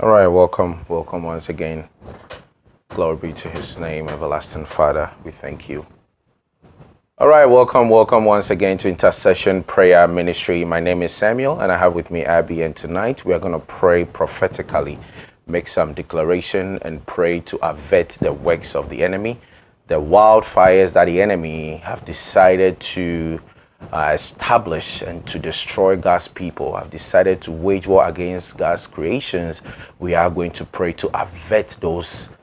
All right, welcome, welcome once again. Glory be to his name, everlasting Father. We thank you. All right, welcome, welcome once again to Intercession Prayer Ministry. My name is Samuel, and I have with me Abby. And tonight we are going to pray prophetically, make some declaration, and pray to avert the works of the enemy, the wildfires that the enemy have decided to uh, establish and to destroy God's people, have decided to wage war against God's creations, we are going to pray to avert those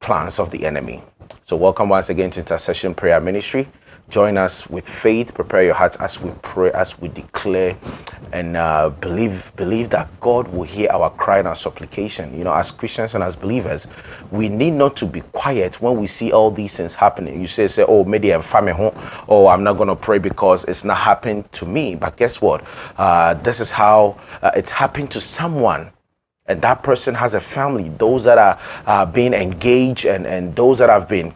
plans of the enemy. So, welcome once again to Intercession Prayer Ministry. Join us with faith. Prepare your hearts as we pray, as we declare, and uh, believe believe that God will hear our cry and our supplication. You know, as Christians and as believers, we need not to be quiet when we see all these things happening. You say, say, oh, maybe I'm family home. Oh, I'm not gonna pray because it's not happening to me. But guess what? Uh, this is how uh, it's happened to someone and that person has a family those that are uh, being engaged and, and those that have been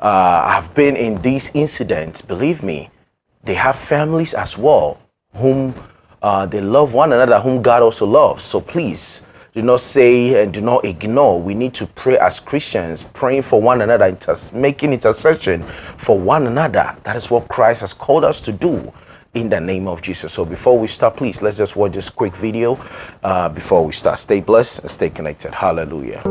uh, have been in these incidents, believe me, they have families as well whom uh, they love one another, whom God also loves. So please do not say and do not ignore. We need to pray as Christians, praying for one another, inter- making intercession for one another. That is what Christ has called us to do in the name of Jesus. So before we start, please let's just watch this quick video uh, before we start. Stay blessed and stay connected. Hallelujah.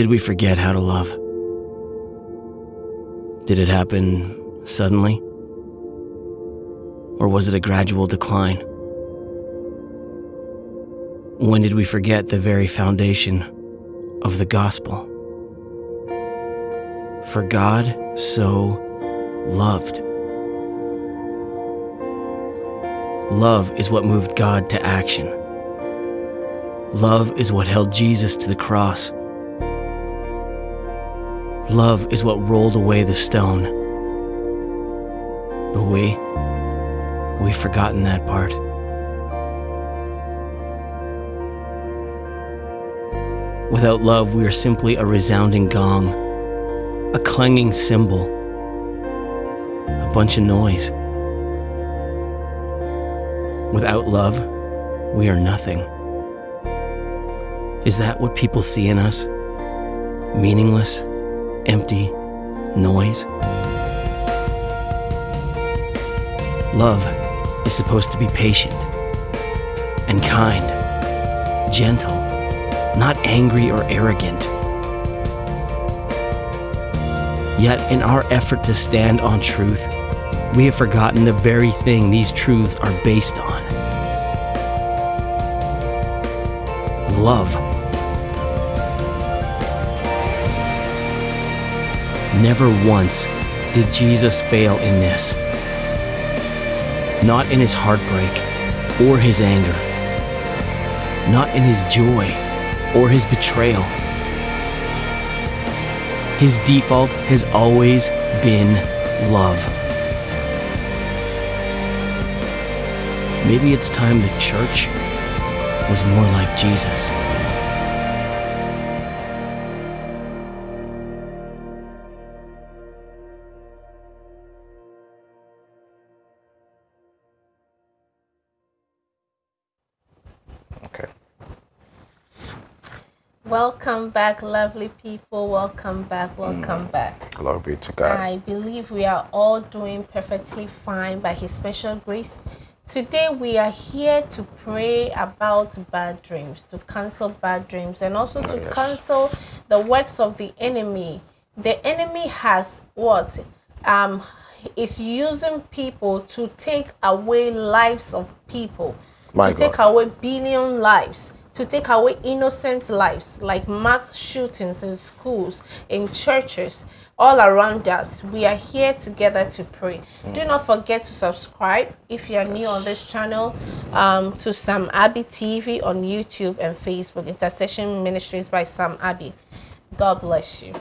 Did we forget how to love? Did it happen suddenly? Or was it a gradual decline? When did we forget the very foundation of the gospel? For God so loved. Love is what moved God to action. Love is what held Jesus to the cross. Love is what rolled away the stone. But we, we've forgotten that part. Without love, we are simply a resounding gong, a clanging cymbal, a bunch of noise. Without love, we are nothing. Is that what people see in us? Meaningless? Empty noise. Love is supposed to be patient and kind, gentle, not angry or arrogant. Yet, in our effort to stand on truth, we have forgotten the very thing these truths are based on love. Never once did Jesus fail in this. Not in his heartbreak or his anger. Not in his joy or his betrayal. His default has always been love. Maybe it's time the church was more like Jesus. Welcome back, lovely people. Welcome back. Welcome back. Glory be to God. I believe we are all doing perfectly fine by His special grace. Today, we are here to pray about bad dreams, to cancel bad dreams, and also to yes. cancel the works of the enemy. The enemy has what? Um, is using people to take away lives of people, My to take away billion lives, to take away innocent lives, like mass shootings in schools, in churches, all around us. We are here together to pray. Do not forget to subscribe if you are new on this channel um, to Sam Abbey TV on YouTube and Facebook, Intercession Ministries by Sam Abbey. God bless you.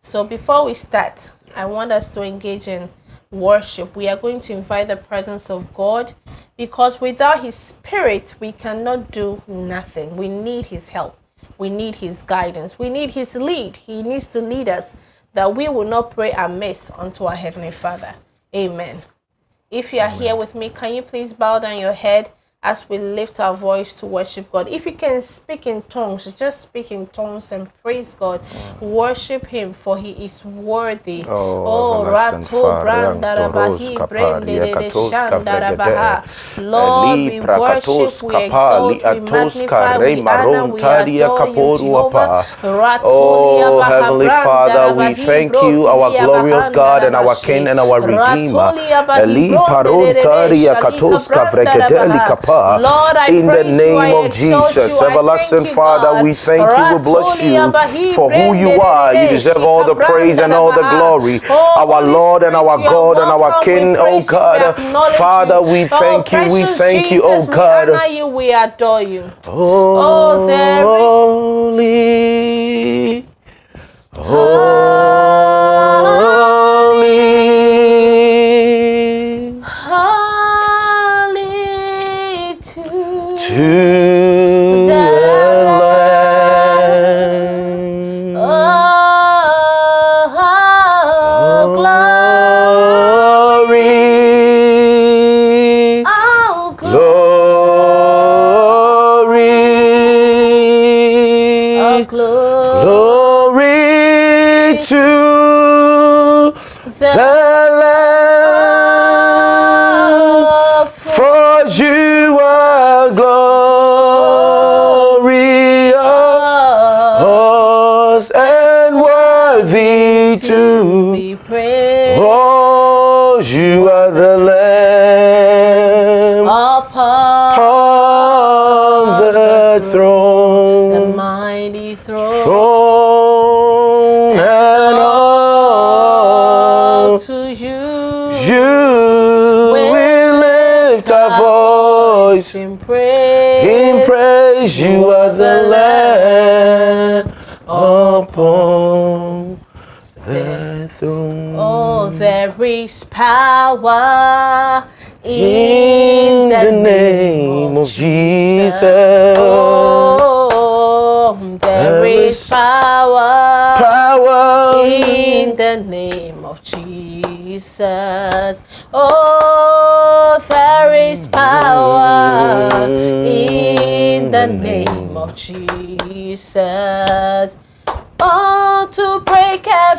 So before we start, I want us to engage in worship. We are going to invite the presence of God because without His Spirit, we cannot do nothing. We need His help. We need His guidance. We need His lead. He needs to lead us that we will not pray amiss unto our Heavenly Father. Amen. If you are here with me, can you please bow down your head as we lift our voice to worship God? If you can speak in tongues, just speak in tongues and praise God. Worship Him, for He is worthy. Oh, oh everlasting Rato Father, Branda Antoros Rabahi Kapari, de Akatos Shanda Kavregede, Rabaha. Lord, we worship, we exalt, we magnify, we honor, we adore you, Kaporu Jehovah. Apa. Oh, Heavenly Father, we thank you, our glorious God and our King and our Redeemer. Eli Paron de Tadia Shalika Katos Branda Kavregedeli Rabaha. Kapa. Lord, I In the praise you, name I of Jesus, everlasting Father, God. we thank you, we bless you for who you are. You deserve all the praise and all the glory. Oh, Our Lord and our God and our King, oh praise you, we God. Father, we Oh, thank you, we thank you, oh God. we adore you. Oh, is- oh, holy, For power In in, the name of Jesus. Oh, there is power Power in the name of Jesus. Oh, there is power in the mm-hmm. name of Jesus.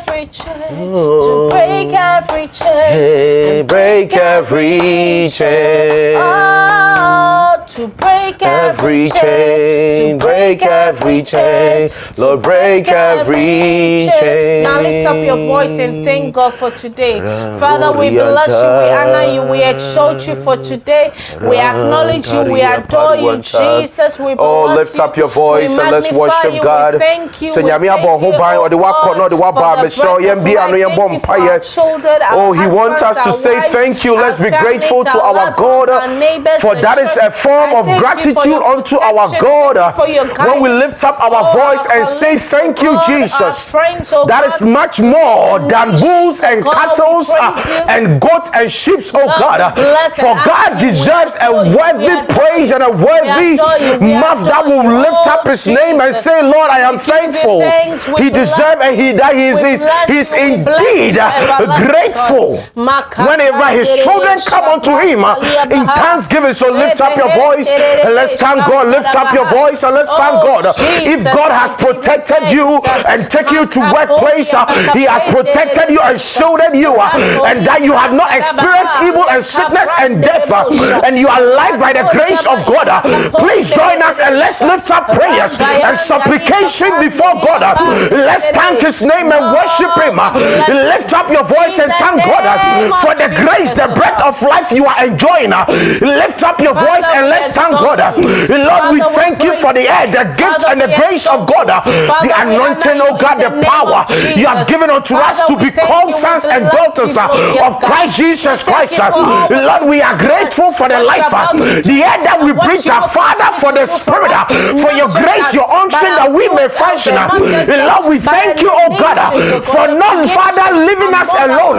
To break every chain, to break every chain, Hey, break every chain. Oh, to break Every every chain, break every chain. Lord, break every chain. Now lift up your voice and thank God for today. Father, we bless you, we honor you, we exalt you for today. We acknowledge you, we adore you, Jesus. We Oh, lift up your voice and let's worship you, God. We thank you. Nyame thank abɔ ho ban, oh ɔde wakɔ God, na ɔde waba for the abɛhyɛ breath yɛn of bi ano life. yɛbɔ Thank you for our children, our Oh, he wants us to say thank you. Let's be grateful to our our loved ones, God, for that is a form of gratitude unto our God uh, when we lift up our Oh, voice and say, Thank oh you, God, Jesus. friends, oh That God, is much more than bulls and oh cattle praise and goats and sheep, oh God. For God honor you. We deserves a adore you. We worthy praise and a worthy mouth that will lift Oh, up his name and say, Lord, I am We give you thankful. He deserves and he that he is, We is bless he's you. We bless indeed uh, grateful. Whenever his children come unto him uh, in thanksgiving, so lift up your voice and let's thank God. Lift up your voice and let's thank Oh, God. If God has we give you protected you and take you to workplace, uh, He has protected you and shielded you, uh, and that you have not experienced evil and sickness and death, uh, and you are alive by the grace of God. Please join us and let's lift up prayers and supplication before God. Let's thank His name and worship Him. Lift up your voice and thank God for the grace, the breath of life you are enjoying. Lift up your voice and let's thank God. Lord, we thank you for the air, the gift and the grace of God, uh, the anointing, oh God, the power you have given unto us to become sons and daughters uh, of Christ Jesus Christ. uh. Lord, we are grateful for the life, uh, the air that we breathe, Father, for the spirit, for your grace, your unction that we may function. Lord, we thank you, oh God, uh, for not, Father, leaving us alone,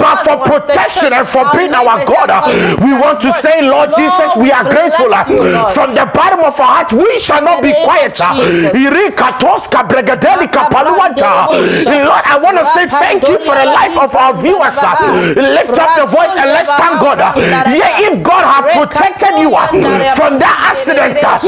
but for protection and for being our God. We want to say, Lord Jesus, we are grateful uh, from the bottom of our heart. We shall not be quiet. uh. Irikatoska bregadelika paluanta. Lord, I want to say thank you for the life of our viewers. uh. Lift up your voice and let's thank God. uh. Yeah, if God has protected you uh, from that accident, uh,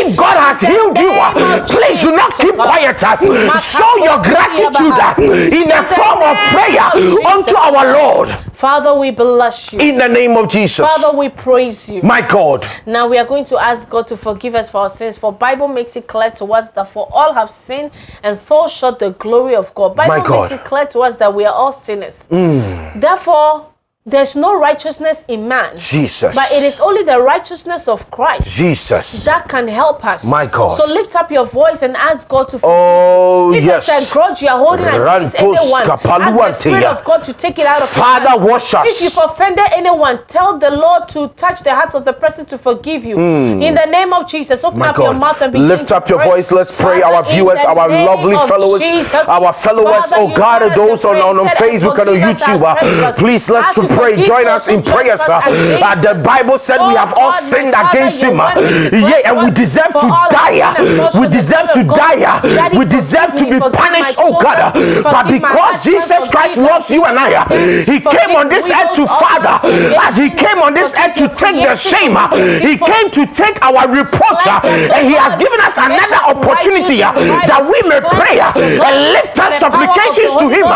if God has healed you, uh, please do not keep quiet. uh. Show your gratitude uh, in the form of prayer unto our Lord Father, we bless you. in the name of Jesus. Father, we praise you. My God. Now we are going to ask God to forgive us for our sins. For Bible makes it clear to us that for all have sinned and fall short the glory of God. Bible My God. Mm. makes it clear to us that we are all sinners. Therefore, there's no righteousness in man. Jesus. But it is only the righteousness of Christ Jesus. that can help us. My God. So lift up your voice and ask God to forgive Oh, if yes. it's a grudge you are holding against anyone, ask the Spirit of God to take it out of Father, heart. wash us. If you've offended anyone, tell the Lord to touch the hearts of the person to forgive you. In the name of Jesus, open. My up your mouth and begin lift up your pray. voice. Let's pray. Father, Our viewers, our lovely followers, Jesus, our followers, Father, oh God, those on, on, on Facebook and on "Forgive us our YouTube. uh, please, let's you pray. Join us in trespass against uh, the. Bible said we Oh have all sinned against Him. word makes it clear Yeah, and we deserve to die. sinned and fall uh, We deserve to die. uh, We deserve to be punished, oh God. uh, But because Jesus Christ loves you and I, He came on this earth to Father. As He came on this earth to take the shame. He came to take our reproach. Cleanse us, oh And He has given us another opportunity righteous and right. that we may pray oh and lift by up the power of the supplications to Him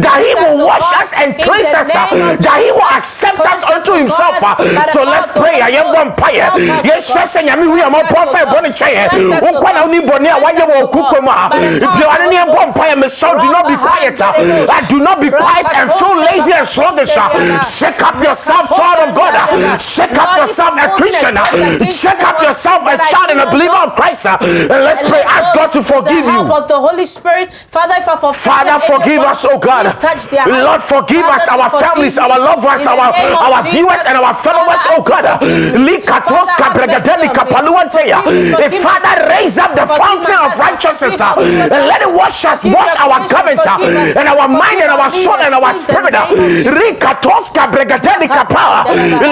that He will oh wash us and cleanse us, that He will accept us unto Himself. Uh. So let's pray. I am one prayer. Yes, yes, and Yami, we are more prophet. Bonnie Chair. Ukwana God. uni boni a Cleanse wanye us, wo oh God. kukuma. By the If you are any bomb fire, me sound, do not be quiet. uh. Uh, Do not be quiet and feel lazy and sluggish. uh. Shake up yourself, child of God. uh. Shake up yourself, a Christian. uh. Shake up yourself, a child and a believer of Christ. uh. And let's pray. Ask God to forgive you. of the Holy Spirit. Father, if I've offended Father, forgive us, oh God. please touch their heart. Lord, forgive us, our families, our loved ones, our, our viewers, and our followers, oh God. as you forgive me. Likatos Father, have mercy kabregadelika on me. paluanteya. Forgive me, Eh, forgive my Father, children. raise up the fountain of righteousness uh, and let it wash us, wash our garment uh, and our mind and our soul and our spirit. uh. name of Jesus. Rikatos.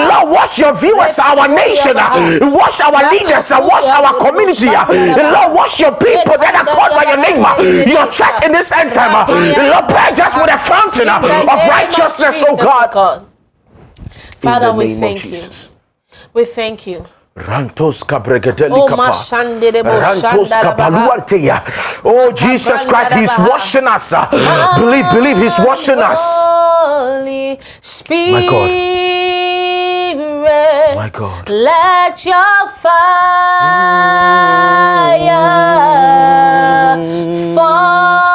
Lord, wash your viewers, our nation, uh, wash our leaders, uh, wash our community. uh. Lord, wash your people that are called by your name, uh, your church in this end time. uh. Lord, pray just with a fountain uh, of righteousness, oh God. Father, we thank you. We thank you. Rantos Oh, kapa. mashandere bo Rantos. Oh, Jesus Christ, He's washing us. Believe, believe He's washing us. Holy Spirit, My God. let your fire mm. fall.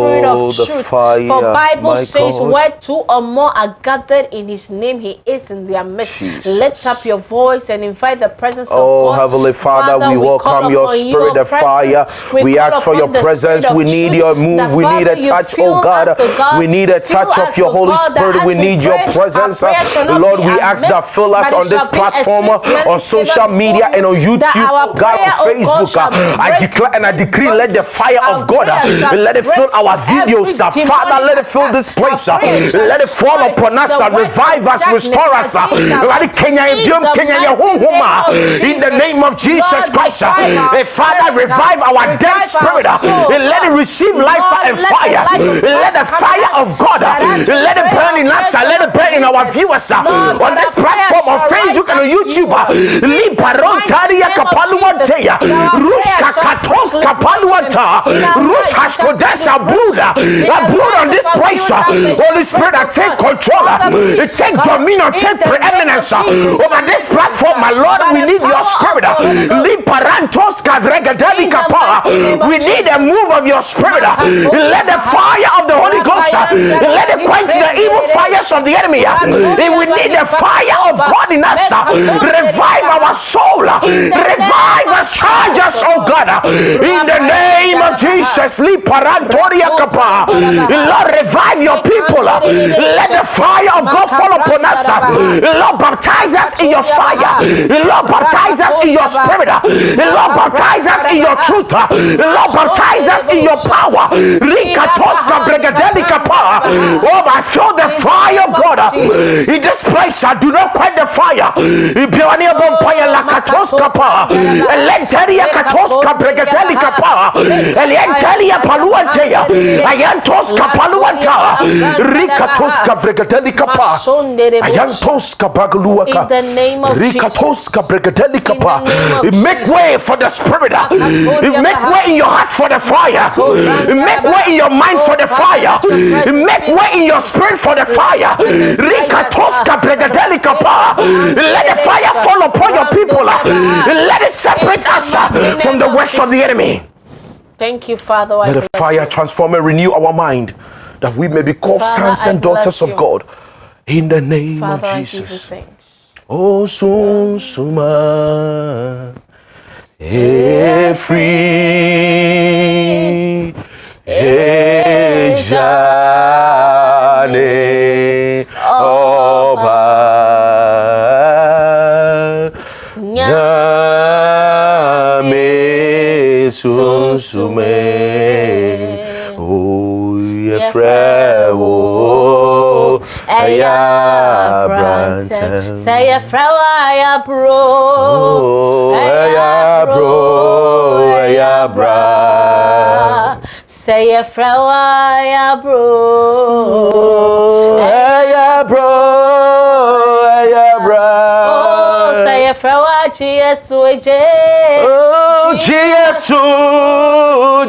Spirit Oh, of truth. fire, For Bible says, God. where two or more are gathered in His name, He is in their midst. Jesus. Lift up your voice and invite the presence Oh, of God. Oh Heavenly Father, we call welcome your spirit of fire. We call ask for your presence. We need truth. your move. We need a touch, oh God. oh God. We need a touch of your oh Holy God, Spirit. We need your presence. prayer shall not Lord, we ask that fill us on this shall be a platform, uh, on social media, and on YouTube, oh God, on oh Facebook. Uh, I declare and I decree, let the fire of God, uh, let it fill break our videos. every Father, let it fill this place. Shall Let it fall upon us. works Revive us, restore us. against our Lord. Kenya, In the Kenya, mighty Yehunhuma. name of In the Jesus. name of Jesus Christ, Eh, Father, revive our dead spirit. Eh, Let it receive life and fire. Let the fire eh, of God, eh, let it burn in us. Let it burn in our viewers on this platform on Facebook and on rise up to YouTube. you. In eh, the Liparon mighty Taria name of Kapaluanteya, Jesus, that our Rushka prayers shall Katos bring Kapaluanta, liberation in our lives. It Rushka shall bring Kodesa Buddha. liberation in I the blood on this place. Uh, they Holy Spirit, I take control. Uh, Father, please, Take dominion, in take the name of preeminence uh, over this platform, my Lord. We need your spirit. the Holy Ghost. Liparantos Kavregadeli In the Kapa. mighty name of We need a move of your spirit. Let the fire of the Holy Ghost let it quench the evil fires of the enemy. We need the fire of God in us. Revive our soul. Revive us, charge us, oh oh God. In the name of oh Jesus. Liparantoria Kapa. Ratokanda Rabaha. Uh, Lord, revive your people. Uh, let the fire of God fall upon us. Uh, Lord, baptize us in your fire. Lord, baptize us in your spirit. Lord, baptize us in your truth. Lord, baptize us in your power. Oh, I feel the fire of God in this place. I do not quench the fire. Elenteria katoska bregadelika pa. Elienteria paluanteya. Ayantoska paluanta. Rikatoska bregadelika pa. Ayantoska bagaluaka. In the name of Rikatoska bregadelika In the pa. Make way for the spirit. Make way in your heart for the fire. Make way in your mind for the fire. Make way in your spirit for the fire. your presence rise us, Rikatoska uh, pa. Let the fire fall upon your people. Let it separate us from the works of the enemy. Thank you, Father. I Let the fire you. transform and renew our mind that we may be called Father, sons and daughters bless of. God. In the name Father, of I you Jesus. Oh, sun suma. Efri. Ejane. sume oh ye frewo aya brante say ye frewo aya bro aya bro aya bra say ye frewo aya bro aya bro Oh, say a flower, Jesus, Oh, Jesus,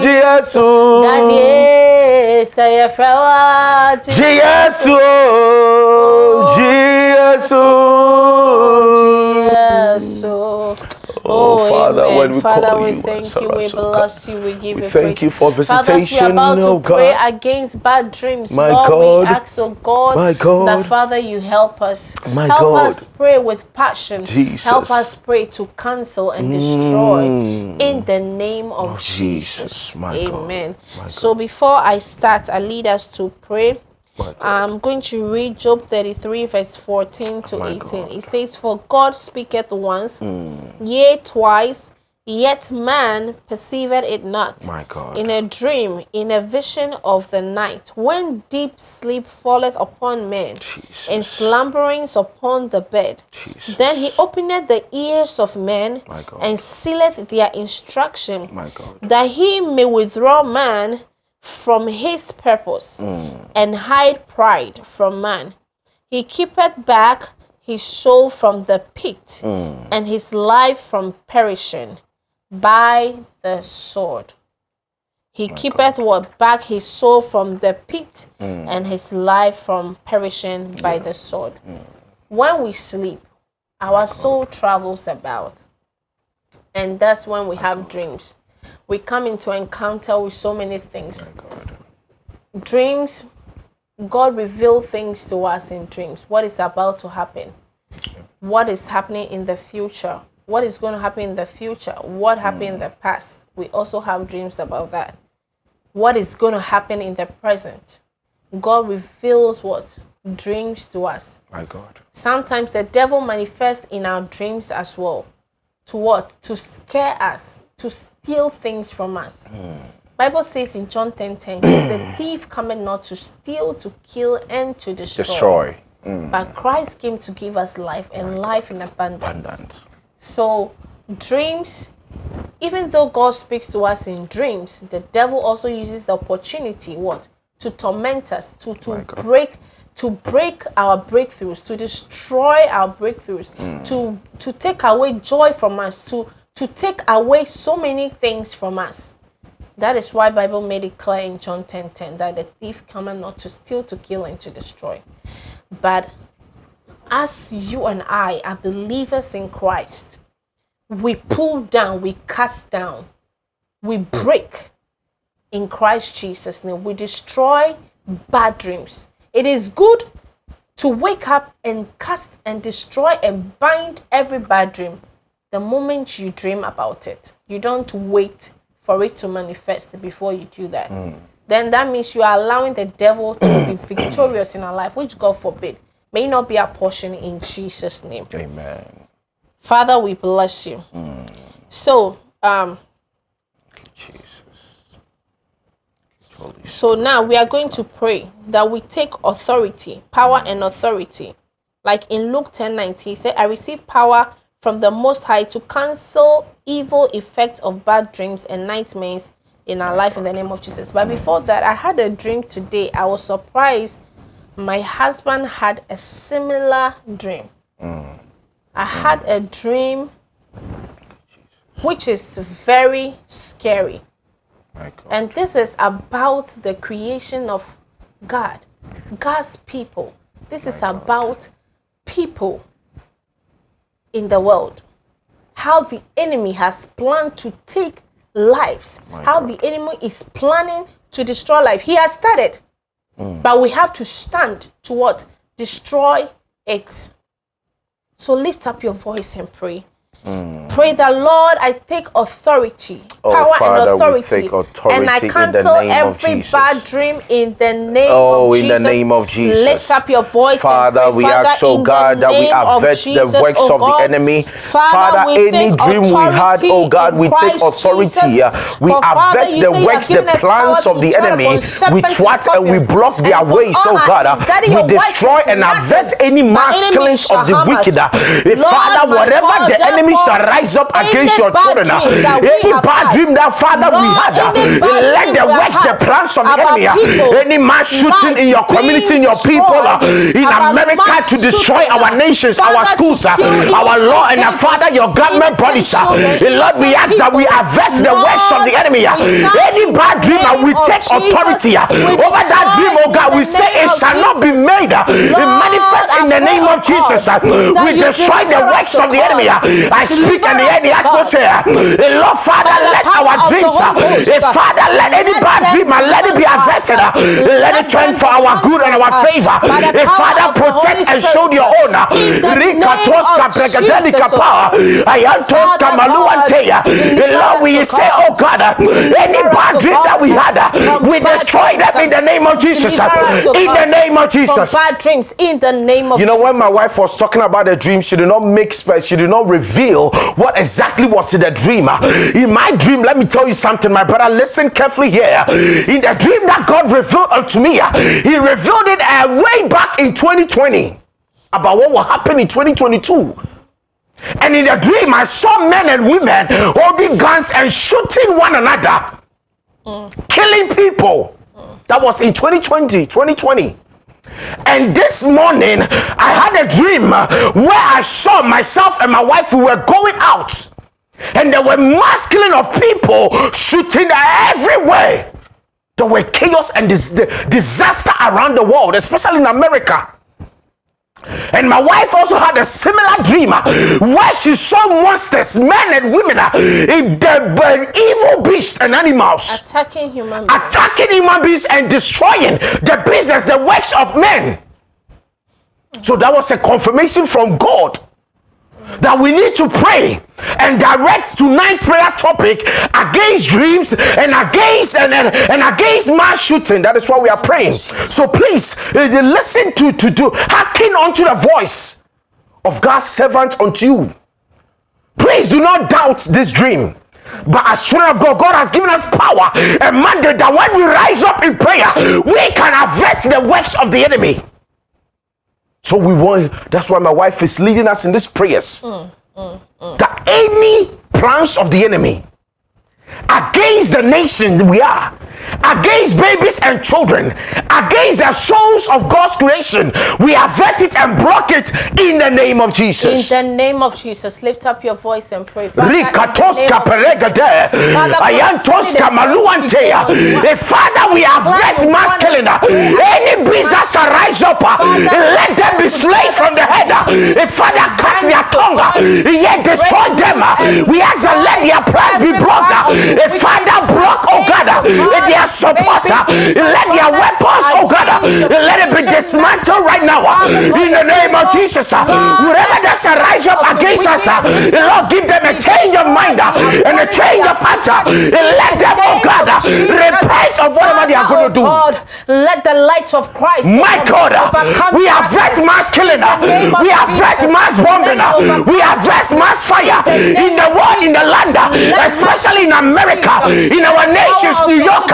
Jesus. Daddy, say a flower, Jesus, Jesus. Yes. Oh, Father, amen. when we Father, call we you, thank you, we oh bless you, we give We you thank praise. you for Father, as we visitation, are about to oh pray against bad dreams, My Lord, God. we ask, oh God, My God. that Father, you help us. My help God. us pray with passion. Jesus. Help us pray to cancel and destroy Mm. in the name of, Of Jesus. Jesus, my God. Amen. My So before I start, I lead us to pray. I'm going to read Job 33, verse 14 to My 18. God. It says, For God speaketh once, hmm. yea, twice, yet man perceiveth it not. My God. In a dream, in a vision of the night, when deep sleep falleth upon men, Jesus. and slumberings upon the bed. Jesus. Then he openeth the ears of men, and sealeth their instruction that he may withdraw man from his purpose and hide pride from man. He keepeth back his soul from the pit and his life from perishing by the sword. He keepeth what back his soul from the pit and his life from perishing by the sword. When we sleep, our soul travels about and that's when we have dreams. We come into encounter with so many things. God. Dreams, God reveals things to us in dreams. What is about to happen? What is happening in the future? What is going to happen in the future? What happened in hmm. the past? We also have dreams about that. What is going to happen in the present? God reveals what? Dreams to us. My God. Sometimes the devil manifests in our dreams as well. To what? To scare us, to steal things from us. Hmm. Bible says in John 10 10, the thief cometh not to steal, to kill, and to destroy. Destroy. Hmm. But Christ came to give us life and life in abundance. Abundant. So, dreams, even though God speaks to us in dreams, the devil also uses the opportunity what to torment us, to to break to break our breakthroughs, to destroy our breakthroughs, hmm. to to take away joy from us, to to take away so many things from us. That is why Bible made it clear in John 10 10 that the thief cometh not to steal, to kill, and to destroy. But as you and I are believers in Christ, we pull down, we cast down, we break in Christ Jesus' name. We destroy bad dreams. It is good to wake up and cast and destroy and bind every bad dream the moment you dream about it. You don't wait for it to manifest before you do that. Then that means you are allowing the devil to be victorious in our life, which God forbid may not be our portion in Jesus' name. Amen. Father, we bless you. So, um, Jesus. So now we are going to pray that we take authority, power and authority. Like in Luke 10 19, he said, I receive power from the Most High to cancel evil effects of bad dreams and nightmares in our life in the name of Jesus. But before that, I had a dream today. I was surprised my husband had a similar dream. I had a dream which is very scary. And this is about the creation of God, God's people. This is about people in the world. How the enemy has planned to take lives, how God. the enemy is planning to destroy life. He has started, mm. but we have to stand to what? Destroy it. So lift up your voice and pray. Pray the Lord, I take authority, Oh, power Father, and authority, authority and I cancel every bad dream in the name Oh, of in the Jesus. name of Jesus. Lift up your voice, Father, and pray. we Father, ask, oh God, that we avert the works oh of the enemy. Father, Father, any dream we had, oh God, we take authority. Jesus. uh, We avert the works, the plans of the enemy. We serpents and twat and we block their ways, oh God. uh, We destroy and avert any My masklings of the wicked. uh. Eh, Father, whatever the enemy shall rise up any against your bad children, uh, dream that we any have bad had, dream that Father we Lord, had, uh, any bad let dream the we have works, the had plans of the about enemy, uh, people, any mass shooting in lives your community, in your being people, uh, destroyed, in about America mass to destroy shooting, our uh, nations, our Father, to schools, uh, kill our innocent law, and uh, babies, Father, your government innocent bodies. uh, children, Lord, we ask innocent that we people. avert the works of the Lord, enemy. uh. we stand Any in bad the dream, uh, we name of take Jesus. authority uh, We over that destroy dream, oh in God. the We say name it of shall not be Jesus. made. uh, It Lord, manifests in I the pray, name oh of Jesus. God, uh. that We you destroy the deliver works us, of the oh enemy. God. I speak the, Deliver the atmosphere. Uh, Lord, Father, let our the dreams, uh, uh, Father, let any bad dream, uh, let it be averted. uh, Let it turn for our good and our favor. the Father, the protect and show your own. in the name Rikatoska of pregadelika Jesus, oh pa, God. Ayantoska Father God, maluanteya. Deliver Lord, we say, oh God, any bad dream that we had, we destroy them in the name of Jesus. oh In the name of Jesus. bad dreams, in the name of You know, when my wife was talking about the dream, she did not make space, she did not reveal what exactly was in the dream. In my dream, let me tell you something, my brother, listen carefully here. In the dream that God revealed unto me, He revealed it uh, way back in 2020 about what will happen in 2022. And in the dream, I saw men and women holding guns and shooting one another, killing people. That was in 2020, 2020. And this morning, I had a dream where I saw myself and my wife, we were going out. And there were mass killing of people shooting everywhere. There were chaos and dis- disaster around the world, especially in America. And my wife also had a similar dream uh, where she saw monsters, men and women, uh, the evil beasts and animals Attacking human beings. attacking human beings and destroying the business, the works of men. So that was a confirmation from God that we need to pray and direct tonight's prayer topic against dreams and against and, and, and against mass shooting. That is why we are praying. So please uh, listen to to do hearken unto the voice of God's servant unto you. Please do not doubt this dream. But as children of God, God has given us power and mandate that when we rise up in prayer, we can avert the works of the enemy. So we want that's why my wife is leading us in these prayers. That any plans of the enemy against the nation we are, against babies and children, against the souls of God's creation, we avert it and block it in the name of Jesus. In the name of Jesus, lift up your voice and pray. Father, in the Rikatoska name of peregade, Father, ayantoska concerning the maluantea. plans Eh, Father, we have let mass killing. Any business arise up, uh, let them be slain from the head. Eh, Father, cut their tongue, yet destroy them. We ask that let their plans be blocked. Uh. Eh, Father, block, oh God, uh, their support. uh. Let their weapons, oh God, uh, let it be dismantled right now. uh, In the name of Jesus, uh. whatever that's arise up against us, uh, Lord, give them a change of mind uh, and a change of heart. uh, Let them, oh God, uh, repent of whatever they are going to do. God, let the light of Christ My God, uh, we vet mass killing, uh, In the name of we Jesus, mass bombing, let uh, it overcome we have vet mass fire In the in the name of world, in the land, uh, especially in mass America, in our nations, New York,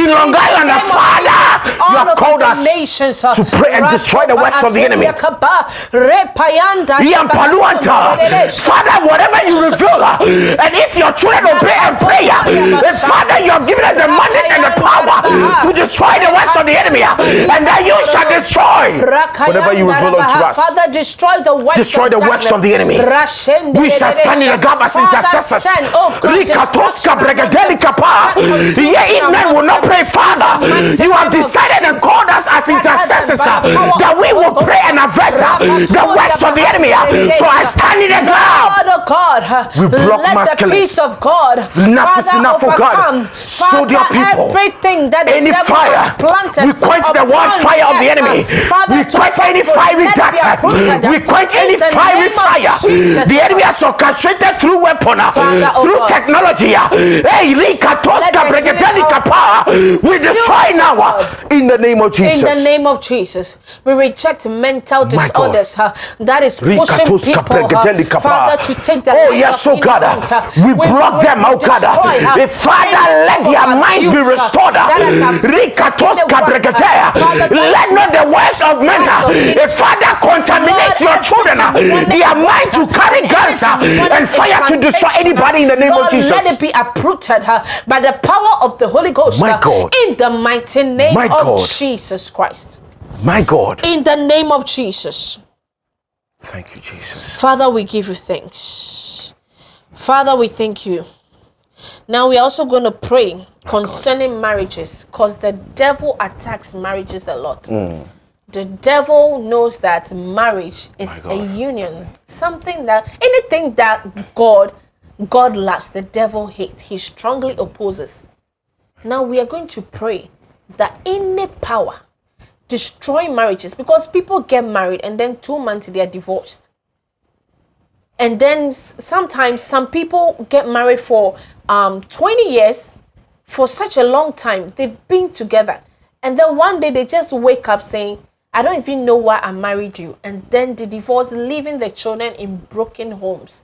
in Long Island, Father, you have called us nations, uh, to pray and destroy the works of the enemy. Rakaba, Repayanda, Yampaluanta. Father, whatever you reveal, uh, and if your children obey and pray, uh, Father, you have given us the mandate and the power to destroy the works of the enemy, and that you shall destroy whatever you reveal unto us. Father, destroy the works Destroy of the works of the enemy. We shall stand in the gap as intercessors. oh Rikatoska destruction bregadelika pa. Send confusion Yeah, if men will not pray, Father, mighty you have name of decided and Jesus. called us as intercessors uh, that we will pray and avert uh, the works of the enemy. uh. So I stand in the gap. God, oh God, We block let mass the killings. peace of God, Enough is Father, enough, oh God. overcome. Show their Father, people everything that the any devil fire. has planted We quench the word upon fire of the earth, enemy. Father, We to quench any prosper, fiery let it be dart. uprooted. We quench In any the fiery name of fire. Jesus, The oh enemy God. has orchestrated through weapon, uh, Father, oh through God. technology. Uh, Hey, Likatoska Let the Bregadelika healing power. We destroy now uh, in the name of Jesus. In the name of Jesus, we reject mental disorders uh, that is pushing people, uh, Bregadelika Father, to take the Oh yes, oh God, innocent, uh, we block them, oh God. uh, Father, let their minds be uh, restored. that has affected Rikatoska anyone, uh, Bregadea. Father, that Let is not the not words of men, innocent, Father, contaminates your children. Their work, mind to carry guns and fire to destroy anybody in the name of Jesus. Let it be uprooted by the power of the Holy Ghost. My God. In the mighty name of Jesus Christ. My God. In the name of Jesus. Thank you, Jesus. Father, we give you thanks. Father, we thank you. Now we are also going to pray concerning marriages because the devil attacks marriages a lot. Mm. The devil knows that marriage is a union, something that anything that God God loves, the devil hates. He strongly opposes. Now we are going to pray that any power destroy marriages because people get married and then two months they are divorced and then sometimes some people get married for um, 20 years for such a long time they've been together and then one day they just wake up saying i don't even know why i married you. And then the divorce leaving the children in broken homes.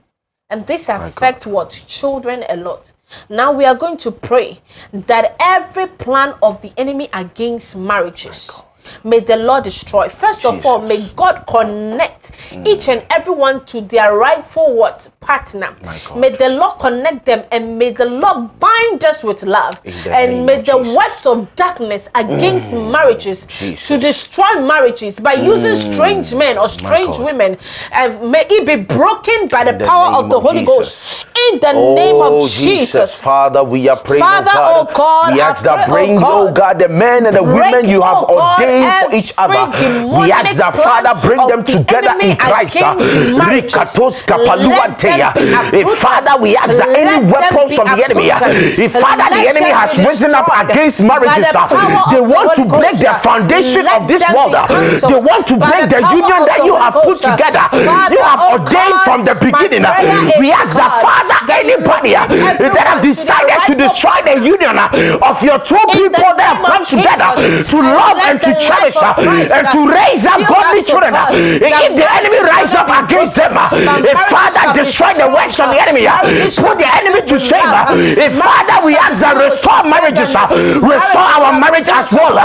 And this affects what? Children a lot. Now we are going to pray that every plan of the enemy against marriages May the Lord destroy. First of all, may God connect each and everyone to their rightful what partner. May the Lord connect them and may the Lord bind us with love. And may the Jesus. works of darkness against marriages Jesus. to destroy marriages by using strange men or strange women. uh, may it be broken by the, the power of the of Holy Jesus. Ghost. In the name of Oh, Jesus. Father, we are praying, Father, oh God. oh God, we ask that oh bring, oh God. God, the men and the women you have oh ordained praying for each other. We ask that Father bring them together in Christ. uh, Rikatos let them kapaluanteya. be Eh. Father, we ask that any weapons from the enemy, uh, if Father, the enemy has risen up against marriages, uh, they want to Holy break Ghost, the uh, foundation let of this them world. be uh, cancelled They want to by break the power union of that the you Holy have put Ghost, uh, together. Father, You have oh ordained God, from the my beginning. uh, prayer is, We ask that God, Father, that you anybody uh, raise everyone that have to the decided to rightful destroy the union uh, of your two In the people that have name of come together Jesus, to and love let and to the cherish life of uh, Christ, and uh, to raise up fill godly us, oh children. uh, God, that If the enemy marriages rise shall up not be against them, uh, broken, but if marriages Father shall be destroy the strong, works of the uh, enemy, uh, marriages shall put the be enemy filled to with shame. love, uh, uh, If Father we marriages shall ask be that filled with restore marriages, uh, togetherness, restore marriages our shall be marriage as filled well.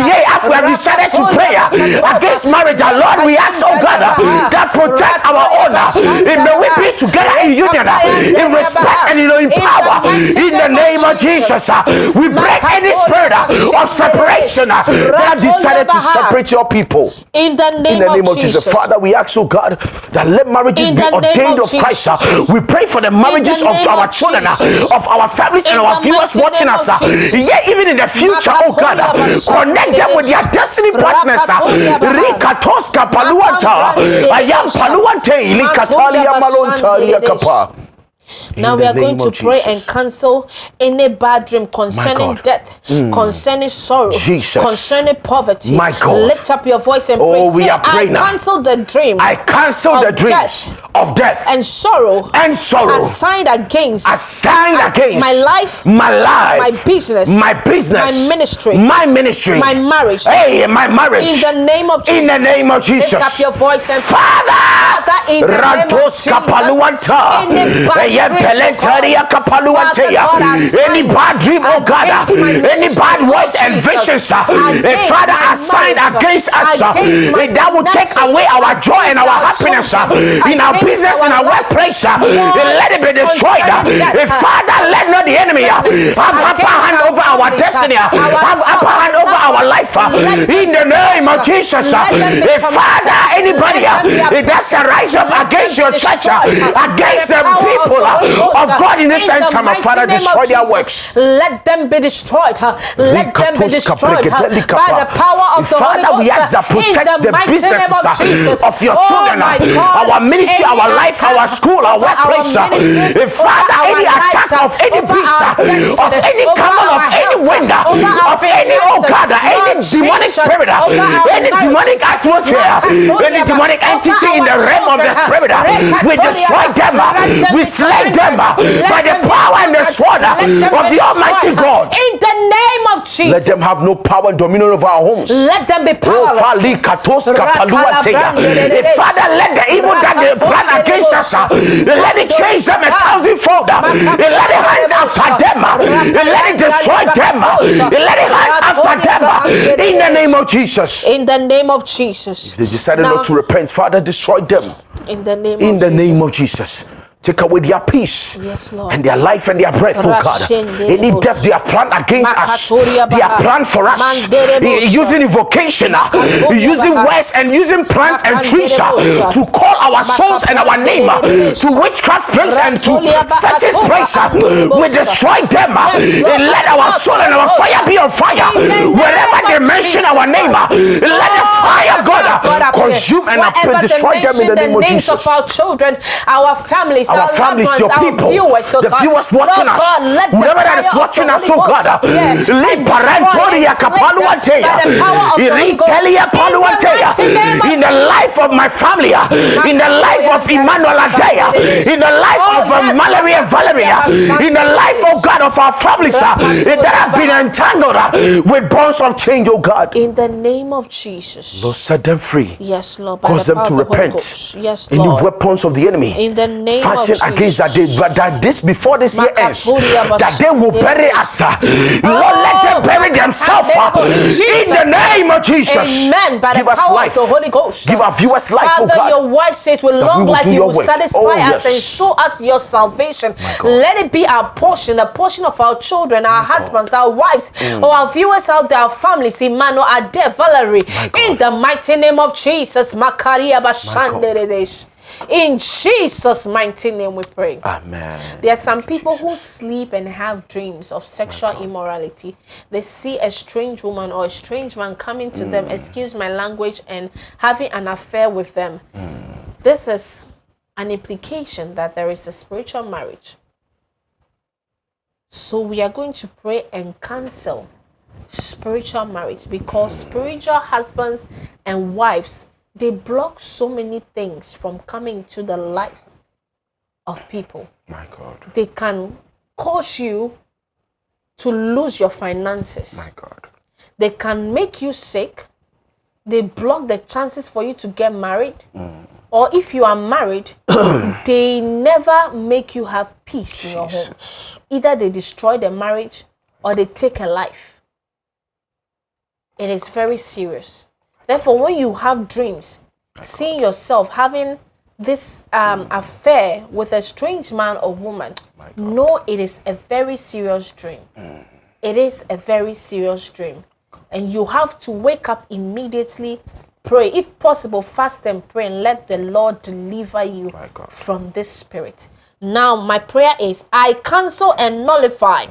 Uh, uh, Yea, after we have decided to pray uh, against marriage, our Lord, we ask, oh God, uh, that protect our honor. If may we be together in union, uh, in respect and in, in power. In the name of Jesus, uh, we break any spirit uh, of separation uh, that have decided to separate your people. In the name, In the name of, of Jesus, Jesus. Father, we ask, oh God, that let marriages In be ordained of of Christ. uh. We pray for the marriages of our of children, uh, Jesus. of our families, and our viewers watching us. uh. Yeah, even in the future, oh God, uh, Align them with their destiny partners. Ah, rika Toska paluanta. Ah, I am paluante. Likatalia malontalia kapa. Now we are going to pray Jesus. and cancel any bad dream concerning death, mm. concerning sorrow, Jesus. concerning poverty. My God. Lift up your voice and Oh, pray. we Say, are praying I now. cancel the dream I cancel the dreams death. of death and sorrow and sorrow assigned against assigned against my life, my life, my business, my business, my ministry, my ministry, my marriage. Hey, my marriage. In the name of Jesus. In the name of Jesus. Lift up your voice and Father. Father, in the name of Jesus. Any bad dream, oh God, God, Any bad dream, God. against my Any ministry, bad Lord words and visions, uh, eh, Father, assigned against us, uh, that will take away our joy and our happiness uh, in our business, in our workplace. uh, Let it be destroyed. uh, uh, Father, let not the enemy uh, have upper hand over our uh, destiny, uh, have upper hand over our life. uh, In the name of. Jesus, uh, Let them be tormented. Father, anybody uh, that's a rise up against your church, uh, uh, against the people Ghost, of God in this end time, Father, destroy their works. Let them be destroyed. Let them be destroyed by the power of the Holy Father, we ask that protect the, businesses of your oh children, our ministry, our life, our school, our workplace. Father, any attack of any beast, of any camel, of any wind, of any, oh God, any demonic spirit, any demonic atmosphere, any demonic entity in the realm of the spirit, we destroy them, we be slay them uh, by let the power and the sword uh, let of the Almighty destroyed, God. In the name of Jesus. Let them have no power and dominion over our homes. Let them be Oh, powerless. Fali Katoska Paluatea. Father, let the evil that they plan against us, uh, let it change them a thousandfold. uh, Let it hunt after them. uh, Let it destroy them. uh, Let it hunt after them. uh, In the name of Jesus. In the name of Jesus. If They decided Now, not to repent. Father, destroy them. In the name In the Jesus. name of Jesus. Take away their peace Yes, and their life and their breath, oh God. Any death they have planned against us, they have planned for us, using invocation, uh, using words and using plants and trees uh, to call our souls and our name uh, to witchcraft place and to fetish place. We destroy them. and Let our soul and our fire be on fire. in the name Wherever they mention our name, let the Oh, fire, God, fire of God appear. consume and destroy them in the name of Jesus. of our children, our families, our our, families, loved your ones, people, viewers, oh the God. viewers watching Lord us, God, whoever that is watching us, oh God, Ghost appear and destroy Liparantoria and slay them kapaluanteya, by the power of the Holy Irikelia In the paluanteya, mighty name of in the life of my family, in the life of Emmanuel Adaya, in the life Oh, of uh, Mallory and Valeria, in the life, oh God, of our families uh, that have been entangled uh, with bonds of change, oh God. In the name of Jesus. Lord, set them free. Yes, Lord. Cause the them to of repent. Yes, Any Lord. weapons of the enemy In the name fashioned of against that day, but that this before this year ends, that they will bury us. Lord, let them bury themselves in the name of Jesus. Amen. By Give the power life. of the Holy Ghost. Give our viewers life, oh Father, your word says with long life you will satisfy Oh, us and show us your salvation. Let it be our portion, the portion of our children, our husbands, our wives, Mm. or our viewers out there, our families, Emmanuel, Ade, Valerie. In the mighty name of Jesus. Makaria Bashanderedesh. In Jesus' mighty name we pray. Amen. There are some people who sleep and have dreams of sexual immorality. They see a strange woman or a strange man coming to them, excuse my language, and having an affair with them. This is an implication that there is a spiritual marriage. So we are going to pray and cancel spiritual marriage because spiritual husbands and wives they block so many things from coming to the lives of people My God. they can cause you to lose your finances. My God. They can make you sick. They block the chances for you to get married. Mm. Or if you are married, they never make you have peace in your home. Either they destroy the marriage or they take a life. It is very serious. Therefore, when you have dreams, seeing yourself having this um, affair with a strange man or woman, know it is a very serious dream. It is a very serious dream. And you have to wake up immediately, pray. If possible, fast and pray and let the Lord deliver you from this spirit. Now, my prayer is I cancel and nullify.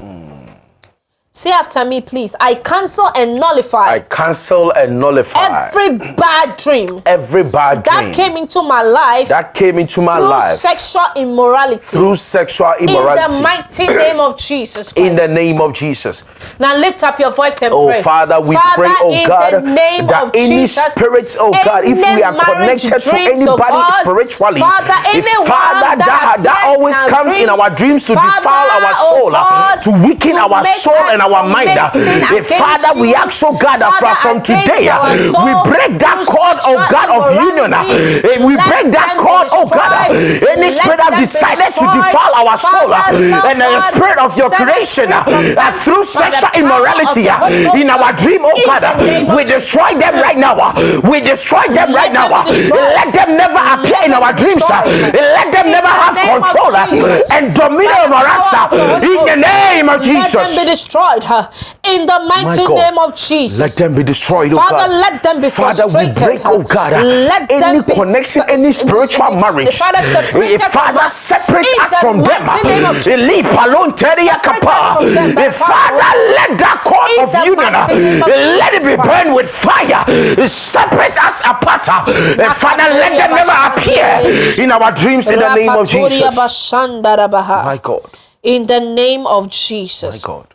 Say after me, please. I cancel and nullify I cancel and nullify every bad dream every bad dream that came into my life that came into my through life sexual immorality. through sexual immorality. in the mighty name of Jesus Christ. in the name of Jesus. now lift up your voice and Oh, pray. Father, we pray, oh in God, the name that of any Jesus, spirits, oh God, if we are connected to dreams, oh anybody God, spiritually, Father, if Father, that, that appears always comes in our dreams to Father, defile our oh soul, uh, God, to weaken our soul and our mind. uh, commit sin if Father, we you, ask, oh God, that Father, from today, uh, we break that cord, oh God, of union. uh, eh, We break that cord, oh God, uh, any spirit that decided to defile our soul, uh, Lord and the spirit of your creation, free uh, from uh, them through sexual immorality the uh, Holy Ghost, in our uh, dream, oh God, the uh, name of we destroy them right now. uh, We destroy them right now. uh, destroyed. Let them never appear in our dreams. uh. Let them never have control uh, and dominion over us uh, in the name of Let them be Jesus. Destroyed in the mighty name of Jesus. Let them be destroyed, oh Father, God. let them be Father, we break, oh God, let any them be connection, any spiritual marriage. The Father separated Eh, Father, separate us from them. of alone, Teria Separate Kappa. us from them by Eh, the power of the Father, let that cord of union, mighty name of uh, let it be burned with fire. Eh, Separate us apart. eh, Father, let them never appear in our dreams in the name of Jesus. My God, In the name of Jesus. my God,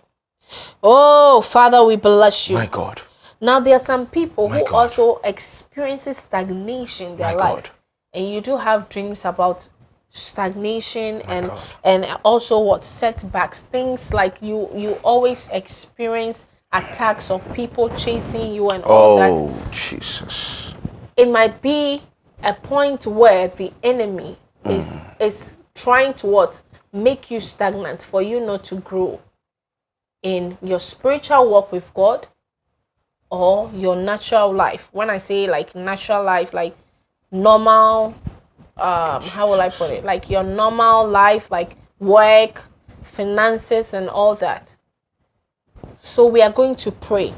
Oh, Father, we bless you. my God. Now there are some people My who God. also experiences stagnation in their My life, God. and you do have dreams about stagnation and God. and also what setbacks, things like you you always experience attacks of people chasing you and all that. Oh, Jesus. It might be a point where the enemy is mm. is trying to what make you stagnant for you not to grow in your spiritual walk with God or your natural life. When I say like natural life, like normal, um, how will I put it? Like your normal life, like work, finances, and all that. So we are going to pray.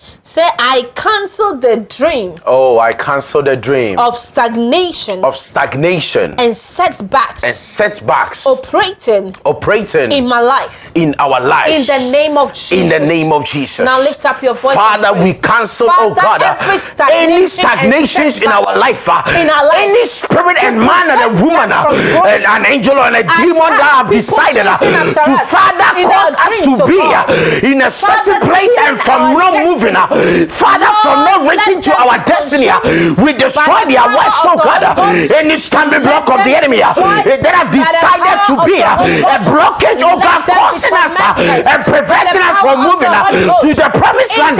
God. Say, I cancel the dream Oh, I cancel the dream of stagnation of stagnation and setbacks and setbacks operating operating in my life. in our life. In the name of Jesus. In the name of Jesus. Now lift up your voice. Father, we cancel, oh Father, God, uh, every stagnation any stagnations in our life, uh, in our life any spirit and man and a woman, uh, and an angel or a demon that have decided uh, to Father cause us to oh be uh, in a certain place and from not moving, uh, Father, from not reaching to our destiny, uh, we destroy oh uh, the uh, their works, of uh, oh God, uh, Holy Ghost. and this can be block of the enemy that have decided to be a blockage, oh God, causing us and preventing us from moving to the promised land.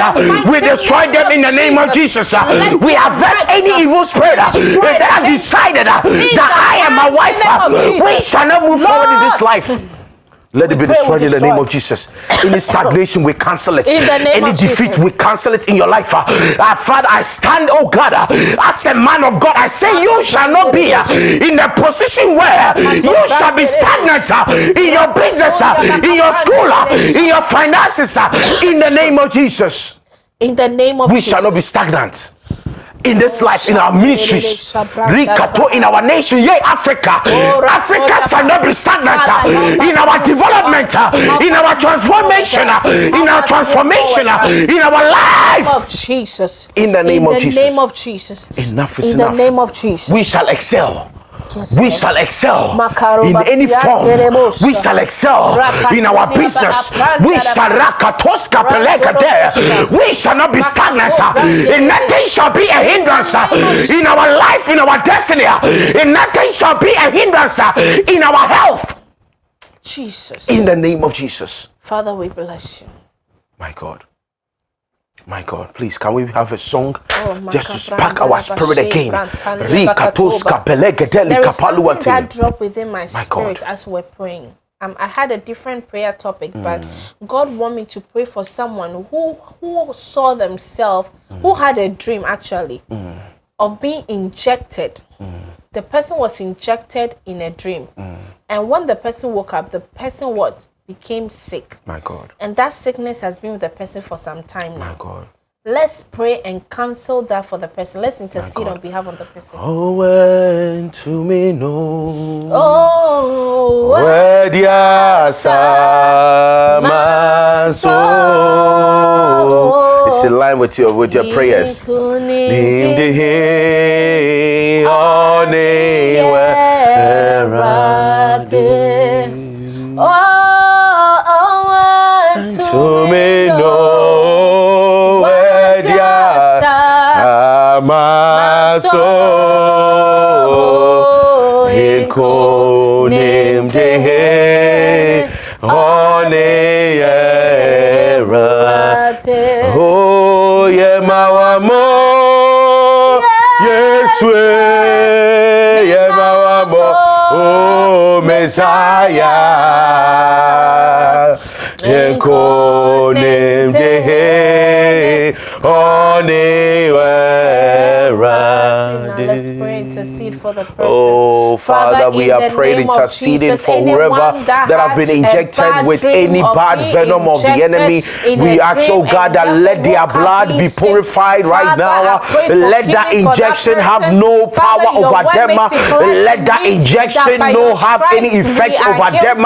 We destroy them in the name of Jesus. We avert any evil spirit that have decided that I and my wife we shall not move forward in this life. Let it be destroyed in the name of Jesus. Any stagnation, we cancel it. In the name Any of defeat, Jesus. we cancel it in your life. Uh, uh, Father, I stand, oh God, uh, as a man of God. I say, You shall not be uh, in a position where you shall be stagnant uh, in your business, uh, in your school, uh, in your finances. uh, In the name of Jesus, in the name of we Jesus. shall not be stagnant. In this life, in our ministries, Rikato, in our nation, yea, Africa. Africa shall not be stagnant uh, in our development, uh, in our transformation, uh, in our transformation, in our life. Of Jesus. In the name in of the Jesus. name of Jesus. Enough is In enough. the name of Jesus. we shall excel. Yes, We shall excel in any form. We shall excel in our business. We shall rakatoska pelekade. We shall not be stagnant. In nothing shall be a hindrance in our life, in our destiny. In nothing shall be a hindrance in our health. Jesus. In the name of Jesus. Father, we bless you. My God. My God, please, can we have a song Oh, just to spark our spirit again? Brantania Rikatoska Bakatoba. pelegedeli There is something that dropped within my God. spirit as we're praying. Um, I had a different prayer topic, but Mm. God wanted me to pray for someone who who saw themselves, who had a dream actually, Mm. of being injected. The person was injected in a dream, Mm. and when the person woke up, the person what became sick, My God, and that sickness has been with the person for some time now. my God. Let's pray and cancel that for the person. Let's intercede on behalf of the person. Oh, when to me know. Oh, Where so. It's in line with your with your prayers. To me know where dia sama so. Iko nim de he Oh, yeah, mawamo. Yes, we. Yeah, mawamo. Oh, Messiah. Yenko nim de Now let's intercede for the person. Oh, Father, we are praying, interceding Jesus, for whoever that that have been injected with any bad venom of the enemy. We ask, oh God, that let their blood be purified right Father, I now. Let that for that injection have no Father, power over them. makes it clear to Let that injection that by no have any effect over them.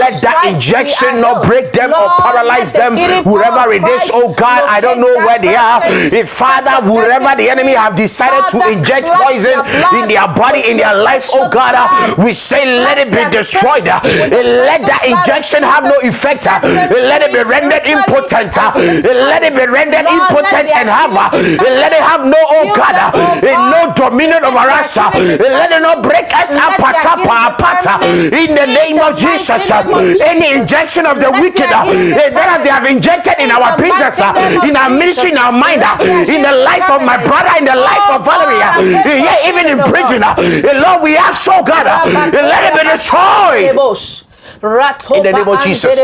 Let that injection not break them or paralyze them. Wherever it is, oh God, I don't know where they are. If Father, Set the wherever the enemy have decided to inject poison in their body, in their life, oh God, uh, blood. we say let it be destroyed. Uh, the Let that injection have no effect. Uh, Set Let it be rendered impotent. Let it be rendered impotent and have let it have no oh God, oh no dominion over us. Let it not break us apart, apart. In the name of Jesus, mighty name of any injection of the wicked be eh, that they have injected in our business, mighty name of in our ministry, in our mind, in the life of my brother, in the life Oh of Valerie, God, I pray for yeah, even in prison. Uh. God. Lord, we ask, oh God, uh, let it be destroyed. In the name of Jesus.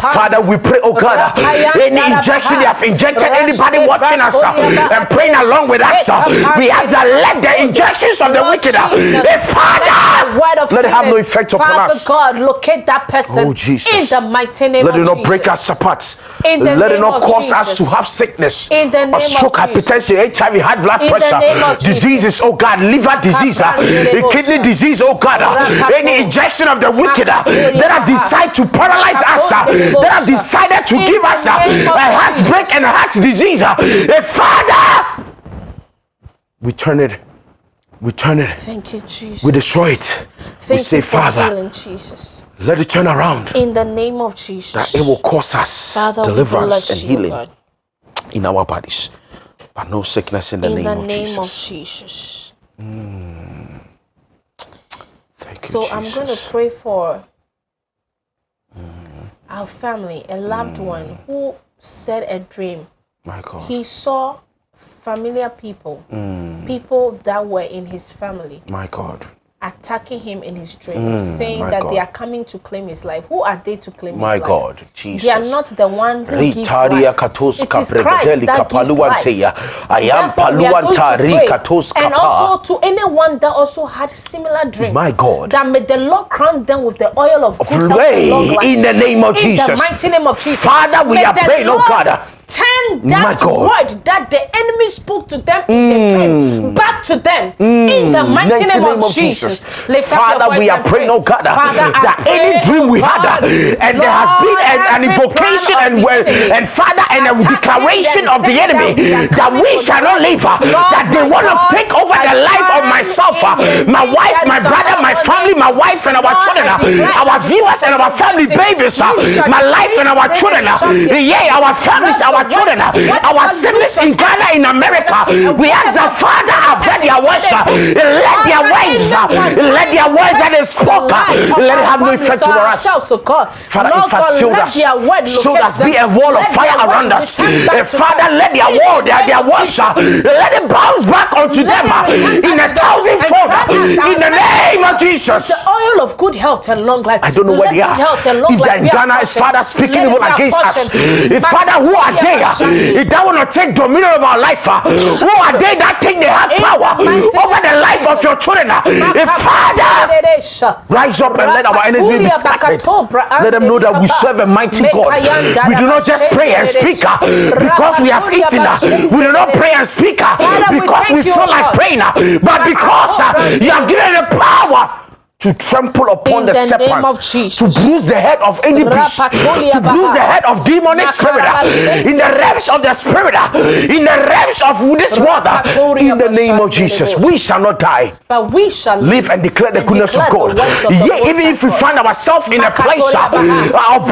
Father, we pray, oh God, any injection they have injected anybody watching us uh, and praying along with us, uh, we ask that let the injections of the wicked, uh, eh, Father, let it have no effect upon Father us. God, locate that person Oh, Jesus. in the mighty name Let it not break us apart. In the Let it not cause us to have sickness In the or name stroke, of Jesus. hypertension, HIV, high blood pressure, name of Jesus. diseases, oh God, liver disease, kidney disease, oh God, any injection of the wicked Makatoria that decided to paralyze us, uh, that have decided to give us uh, a heartbreak and a heart disease. uh, eh, Father, we turn it, we turn it, Thank you, Jesus. we destroy it. we Thank say, you for Father, healing, Jesus. let it turn around. In the name of Jesus. That it will cause us Father, deliverance and healing God. in our bodies, but no sickness in the In name the of name Jesus. of Jesus. Thank you, So I'm going to pray for our family, a loved one who said a dream. My God. He saw familiar people, Mm. people that were in his family, my God. Attacking him in his dream, saying Mm, my that they are coming to claim his life. Who are they to claim My his life? My God. Jesus. They are not the one who gives life. katos It is Christ that gives life. I am Therefore, we are paluantari And also to anyone that also had similar dream. My God. That may the Lord crown them with the oil of good health long Pray life. in the name of In Jesus. the mighty name of Jesus. Father, we May are praying, oh Lord God. Turn that word that the enemy spoke to them in the dream. Back to them. In the mighty, Mighty name, of Jesus. Lift up your Father, we are praying, pray. oh God, Father, that any dream oh we had, uh, and there has been an, an invocation and, well, and Father, and a declaration of the enemy that we shall not live, uh, that they want to take over the life of myself, uh, my wife, my brother, my family, my wife, and our children, uh, our viewers and our family babies, uh, my life and our children, yeah, our families, Lord, our your children, word says, uh, whatever our loose siblings on in Ghana, in America, and we ask the whatever Father, bound on I've read earth, their words, uh, Father, let their Father, words, uh, anyone let their words that they the spoke, uh, lives of let it our have no families effect or over us. ourselves, oh God. Father, Lord in fact, God, shield let us. their word Shield locate us. Be them. a wall of Let fire their around word us. return back Eh, to Father, them. let their In word, the their, name their of words, uh, Jesus. let it bounce back onto Let them it uh, return in back a to them thousand and fold uh, grant us our in the name of Jesus. The oil of good health and long life. I don't know where Let they are. good health and long If they're life in be our Ghana, is portion. Father speaking Let it evil be our against us. portion. If Father, who are Makatodia they? If that want to take dominion of our life, uh, who are they that think they have power over the life of your children? If Father, Rise up and let our enemies be scattered. Let them know that we serve a mighty God. We do not just pray and speak uh, because we have eaten. We do not pray and speak because we feel like praying, but because you have given the power to trample upon In the, the serpent, to bruise the head of any beast, to bruise the head of demonic spirit, uh, in the realms of the spirit, uh, in the realms of this world, uh, in the name of Jesus. We shall not die But we shall live and declare the goodness of God. of the even if we find ourselves in a place of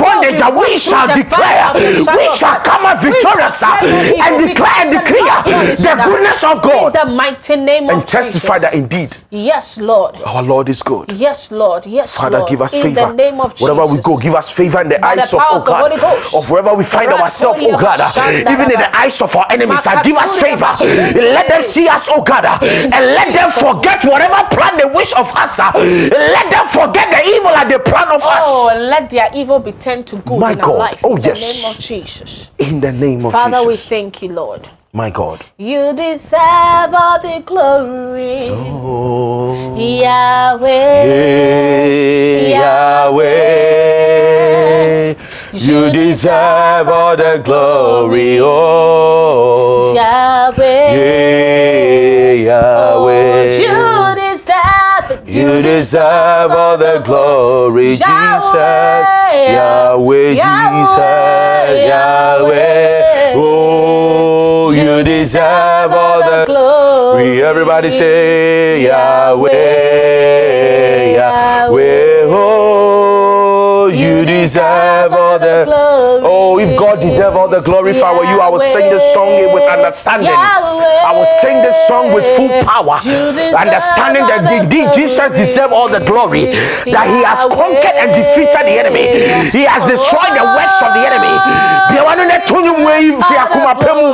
bondage, we shall declare, valley of the shadow we shall come out victorious shall fear no evil and declare and because the decree Lord God the with us. goodness of In the mighty name and testify that indeed Yes, Lord. our Lord is good. Yes, Lord. Yes, Father, Lord. give us in favor. the name of Wherever we Jesus. go, give us favor in the By the eyes of, oh of the God, Ghost. of wherever we find ourselves, oh God, even in the eyes of our enemies. uh, Give us favor. Let them see us, oh God, uh, In and let them forget whatever plan they wish of us. uh, Let them forget the evil that they plan of Oh, us. let their evil be turned to good My in our God. life. Oh, in yes. the name of Jesus. In the name of Father, we Jesus. thank you, Lord. My God. You deserve all the glory. Oh, Yahweh. Yahweh, you deserve all the glory. Oh, Yahweh. Yahweh. Oh, you deserve. You deserve all the glory, Jesus. Yahweh, Jesus, Yahweh. Oh, you deserve all the glory. We, Everybody say Yahweh, Yahweh. Oh, deserve all the glory. Oh, if God deserve all the glory if I were you, I would sing this song with understanding. I would sing this song with full power. Understanding that indeed Jesus glory. deserves all the glory. That he has conquered and defeated the enemy. He has destroyed the works of the enemy. Deɛ wɔn ne to nnwom wɔ yi fi akoma pɛ mu.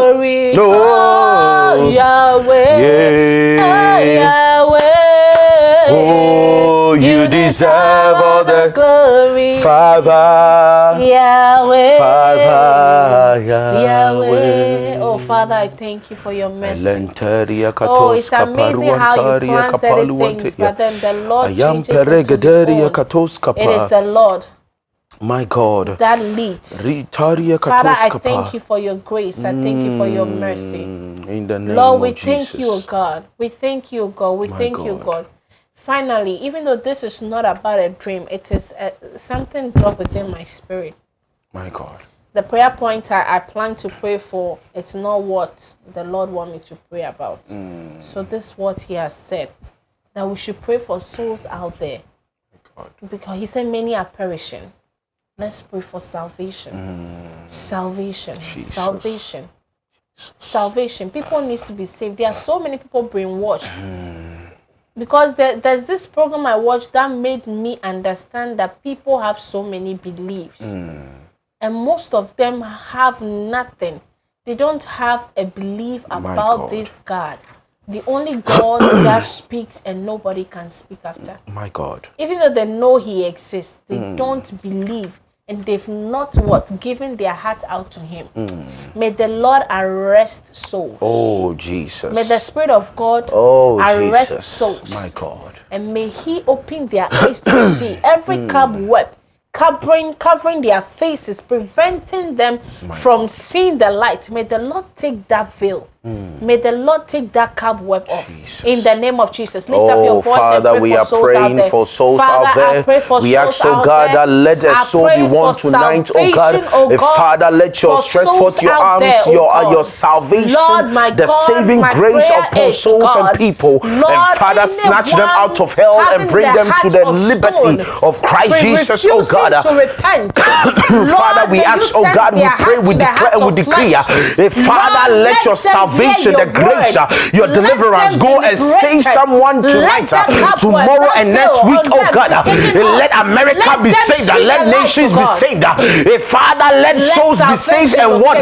No. Oh, Yahweh. Oh, Yeah. Yahweh. Oh, you deserve all the glory. Father. Yahweh. Father. Yahweh. Oh, Father, I thank you for your mercy. Oh, it's amazing how you plan certain things, but then the Lord changes it to his own. It is the Lord My God. that leads. Father, I thank you for your grace. I thank you for your mercy. Mm, In the name Lord, we of thank Jesus. you, God. We thank you, God. We thank you, God. Finally, even though this is not about a dream, it is uh something dropped within my spirit. My God. The prayer point I, I plan to pray for, it's not what the Lord want me to pray about. Mm. So this is what He has said that we should pray for souls out there God. because He said many are perishing. Let's pray for salvation. Mm. Salvation. Salvation. Salvation. People needs to be saved. There are so many people brainwashed. Because there, there's this program I watched that made me understand that people have so many beliefs. Hmm. And most of them have nothing. They don't have a belief about God. this God. The only God that speaks and nobody can speak after My God. even though they know he exists, they hmm. don't believe and they've not what given their heart out to him. Hmm. May the Lord arrest souls. Oh, Jesus. May the Spirit of God oh, arrest Jesus. souls. My God. And may he open their eyes to see every hmm. cobweb, covering covering their faces, preventing them from seeing the light. May the Lord take that veil. May the Lord take that cobweb off Jesus. in the name of Jesus. Lift up Oh, your voice Father, and pray we for are souls out praying there. for souls Father, out I there. pray for We souls ask, oh out God, there. that let a I soul be won tonight, oh God. salvation, oh God, Father, let your for stretch forth your arms, there, oh your, uh, God. your salvation, Lord, my the God, saving my grace upon souls God, and people. Lord, and Father, snatch them out of hell and bring the them to the of liberty of Christ Jesus, oh God. Father, we ask, oh God, we pray, we the declare, we decree. eh, Father, let your hear salvation, the grace, uh, your Let deliverance go and save someone tonight, uh, tomorrow, and next week, oh God. uh. Let America be saved, let nations be saved. Father, let souls be saved and won.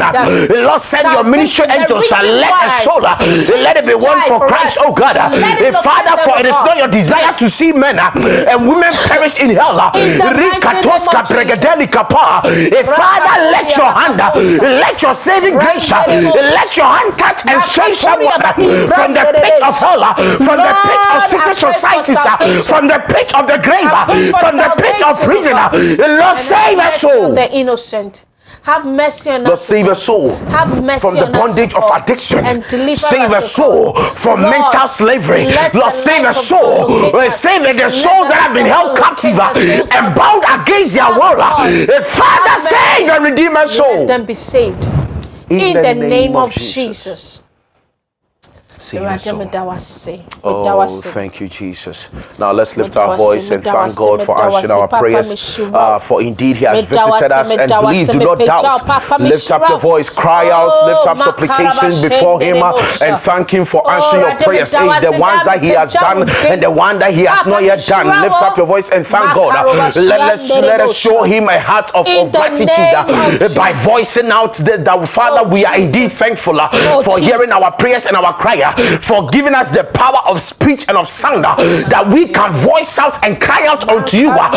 Lord, send your ministry angels, let a soul, let it be one for Christ, oh God. Father, for it is not your desire to see men uh, and women perish in hell. Uh, in the mighty Rikatoska name of bregedeli kapa. Father, let your hand, uh, let your saving grace, let your hand touch and save someone uh, from the pit of hell, from the pit of secret societies, uh, from the pit of the grave, uh, from the pit of prison. Lord, save a soul. the innocent. Have mercy on Lord, us. save a soul Have mercy from the bondage of addiction. and deliver Save us, a soul from Lord, mental slavery. Lord, save a soul. Us. Save the soul that have been held captive and bound against their will. Father, save and redeem a soul. Let them be saved. In, the, name, of Jesus. Save Oh, thank you, Jesus. Now let's lift our voice and thank God for answering our prayers. Uh, for indeed, He has visited us and believe, do not doubt. Lift up your voice, cry out, lift up Oh, supplications before Him uh, and thank Him for Oh, answering your prayers. The ones that He has done and the one that He has not yet done. Lift up your voice and thank God. Let us let us show. Him a heart of, of gratitude uh, by voicing out that, Father, Oh, we are indeed thankful uh, Oh, for hearing our prayers and our cry, for giving us the power of speech and of sound uh, that we can voice out and cry out unto you. uh.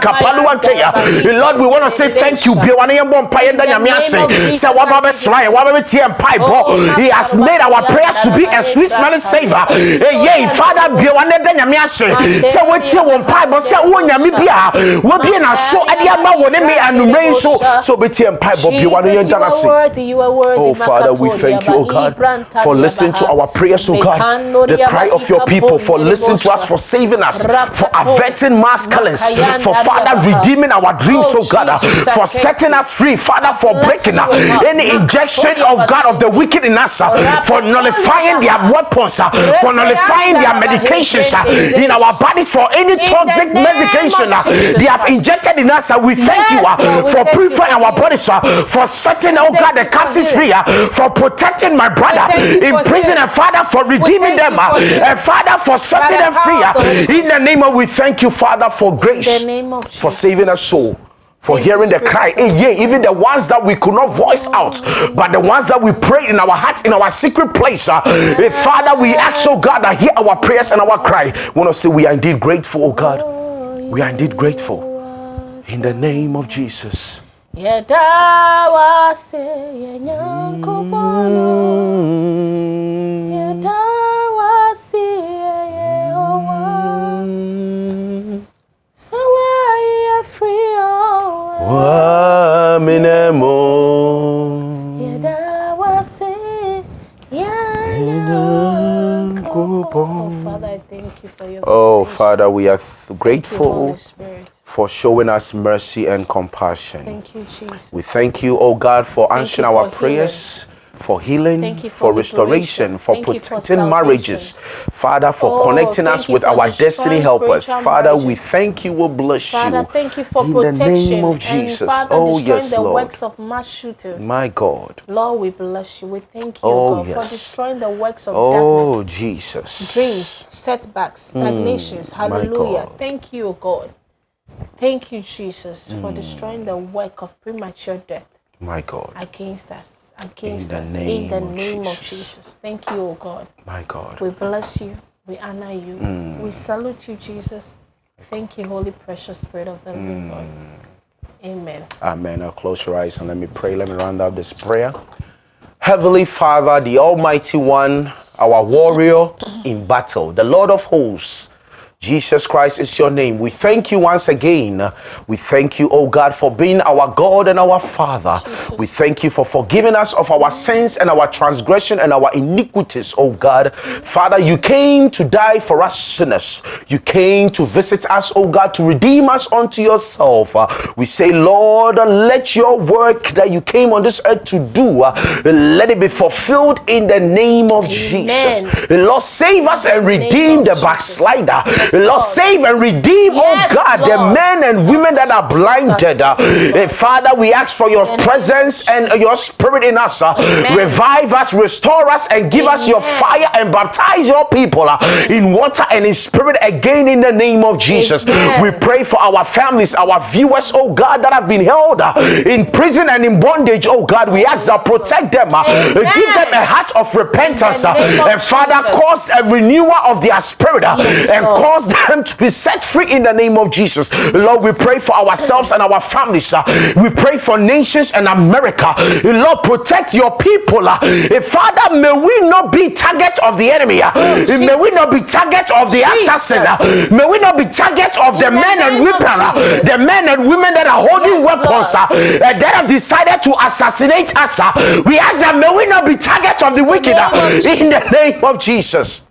Kapaluanteya. Lord, we want to say thank you. Biwane yɛmbɔ mpaeɛ nda nyame ase. Sɛ waba bɛsra yɛn, waba bɛtie yɛn mpaebɔ. He has made our prayers to be a sweet smelling savor. Eh, Yea, Father, biwane da nyame ase. Sɛ wotie wɔn mpaebɔ, sɛ wo nyame bi a wabie n'aso de ama wɔ ne me anwummerɛ yi so, sɛ wobɛtie mpaebɔ yɛn you no ase. worthy, you are worthy. Oh, Father, we thank you, oh God, for listening to our prayers, oh God, the cry of your people, for listening to us, for saving us, for averting mass killings, for Father, redeeming our dreams, oh God, for setting us free, Father, for breaking uh, any injection of God of the wicked in us, uh, for nullifying their weapons, uh, for nullifying their medications uh, in our bodies, for any toxic medication uh, they have injected in us. uh, We thank you uh, for purifying our bodies, uh, for setting, oh God, the captives free, uh, for protecting my brother in prison, and Father, for redeeming them, you for healing. and Father, for setting them free. power of the Holy In the name of, we thank you, Father, for grace, for saving us soul. For hearing the cry, living yeah, even the ones that we could not voice out, but the ones that we prayed in our hearts, in our secret place. Uh, eh, Father, we ask, oh God, that hear our prayers and our cry. We want to say we are indeed grateful, oh God. We are indeed grateful. In the name of Jesus. Yɛda wo ase, yɛn Nyankopɔn o. Mm. Yɛda wo ase. Sɛ woayɛ free o. Waminemo. Yɛda wo ase, yɛn Nyankopɔn. Oh, Father, I thank you for your Oh. Father, we are th- Thank you, grateful. For showing us mercy and compassion. Thank you, Jesus. We thank you, oh God, for Thank answering you our for prayers, for healing, Thank you for, for restoration, for Thank you for protecting marriages. Father, for Oh, connecting us with our destiny helpers. Father, we thank you, we bless you. Father, you. thank you for In protection the name of Jesus. Father, Oh, destroying yes, the Lord. works of mass shooters. My God. Lord, we bless you. We thank you, Oh, God, for destroying the works of Oh, darkness. Jesus. Dreams, setbacks, hmm. stagnations. Hallelujah. Thank you, God. Thank you, Jesus, Mm. for destroying the work of premature death My God. against us. Against the us. in the of name of Jesus. Jesus. Thank you, oh God. My God. We bless you. We honor you. Mm. We salute you, Jesus. Thank you, Holy Precious Spirit of the living God. Mm. Amen. Amen. Now close your eyes and let me pray. Let me round up this prayer. Heavenly Father, the Almighty One, our warrior in battle, the Lord of hosts, Jesus Christ is your name. We thank you once again. We thank you, oh God, for being our God and our Father. Jesus. We thank you for forgiving us of our sins and our transgression and our iniquities, oh God. Father, you came to die for us sinners. You came to visit us, oh God, to redeem us unto yourself. We say, Lord, let your work that you came on this earth to do, let it be fulfilled in the name of Amen. Jesus. Lord, save us and redeem the backslider. Lord, save and redeem, oh yes, oh God, Lord. the men and women that are blinded. Uh, Father, we ask for your presence and your spirit in us. Uh, revive us, restore us, and give Amen. us your fire and baptize your people uh, in water and in spirit again in the name of Jesus. Amen. We pray for our families, our viewers, oh God, that have been held uh, in prison and in bondage. Oh God, we ask that protect them, uh, give them a heart of repentance, uh, and Father, cause a renewal of their spirit uh, and cause cause them to be set free in the name of Jesus. Lord, we pray for ourselves and our families. Uh, we pray for nations and America. Lord, protect your people. Uh, Father, may we not be target of the enemy. Uh, may we not be target of the Jesus. assassin. Uh, may we not be target of the, the men and women, uh, the men and women that are holding yes, weapons uh, uh, that have decided to assassinate us. Uh, we ask that may we not be target of the wicked uh, in the name of Jesus.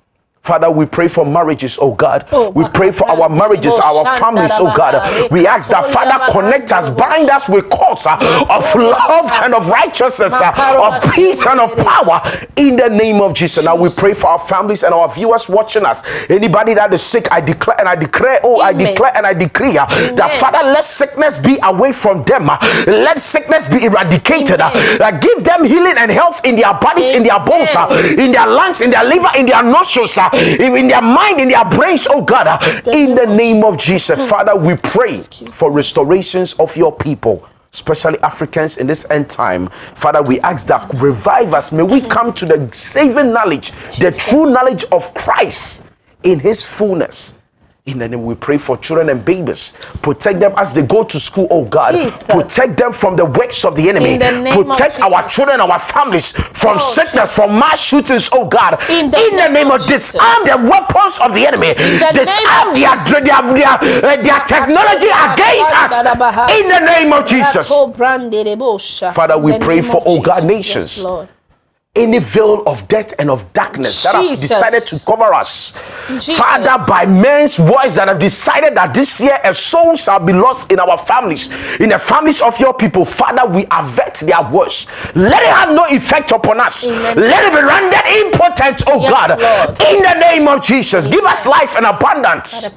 Father, we pray for marriages, oh God. Oh, we pray for our marriages, our families, oh God. We ask that, Father, connect us, bind us with cords uh, of love and of righteousness, uh, of peace and of power in the name of Jesus. Now we pray for our families and our viewers watching us. Anybody that is sick, I declare and I declare, oh, I declare and I decree uh, that, Father, let sickness be away from them. Uh, let sickness be eradicated. Uh, give them healing and health in their bodies, in their bones, uh, in their lungs, in their liver, in their nostrils. In their mind, in their brains, oh God, uh, in the name of Jesus. Father, we pray for restorations of your people especially Africans in this end time. Father, we ask that revive us. May we come to the saving knowledge, the true knowledge of Christ in his fullness. In the name, we pray for children and babies. Protect them as they go to school, oh God. Jesus. Protect them from the works of the enemy. The Protect our children, our families from oh, sickness, Jesus. from mass shootings, oh God. In the, in the name, name, of disarm the weapons of the enemy. The disarm their, their, their, uh, their technology against us. In the name of Jesus. Father, we pray for, oh God, nations. Yes, any veil of death and of darkness Jesus. that have decided to cover us. Jesus. Father, by men's voice that have decided that this year a soul shall be lost in our families, in the families of your people. Father, we avert their words. Let it have no effect upon us. Let it be rendered impotent, oh yes, God. Lord. In the name of Jesus, give us life in abundance.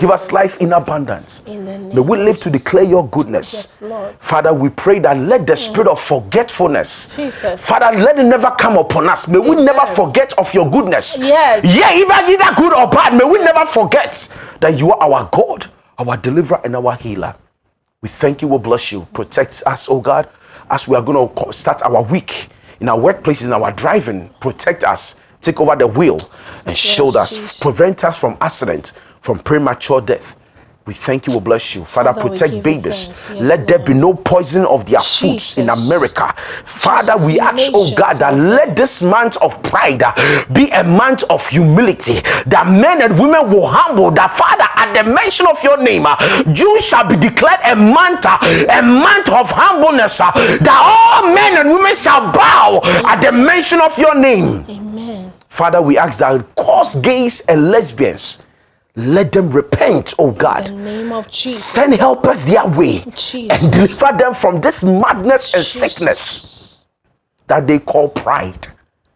Give us life in abundance. In May we live to declare your goodness. Yes, Father, we pray that let the spirit of forgetfulness, Jesus. Father, let it never never come upon us. May we never forget of your goodness. Yes. Yeah, even either good or bad, may we never forget that you are our God, our deliverer, and our healer. We thank you, we bless you. Protect us, oh God, as we are going to start our week in our workplaces, in our driving. Protect us. Take over the wheel and yes, shield us. Prevent us from accident, from premature death we thank you, we bless you. Father, Father protect babies. Yes, let Lord. there be no poison of their foods in America. Father, Jesus, we ask, oh God, that let this month of pride uh, be a month of humility. That men and women will humble. That Father, at the mention of your name, uh, June shall be declared a month, uh, a month of humbleness. That all men and women shall bow at the mention of your name. Amen. Father, we ask that cause gays and lesbians let them repent, oh God. Send helpers their way Jesus. and deliver them from this madness and Jesus. sickness that they call pride.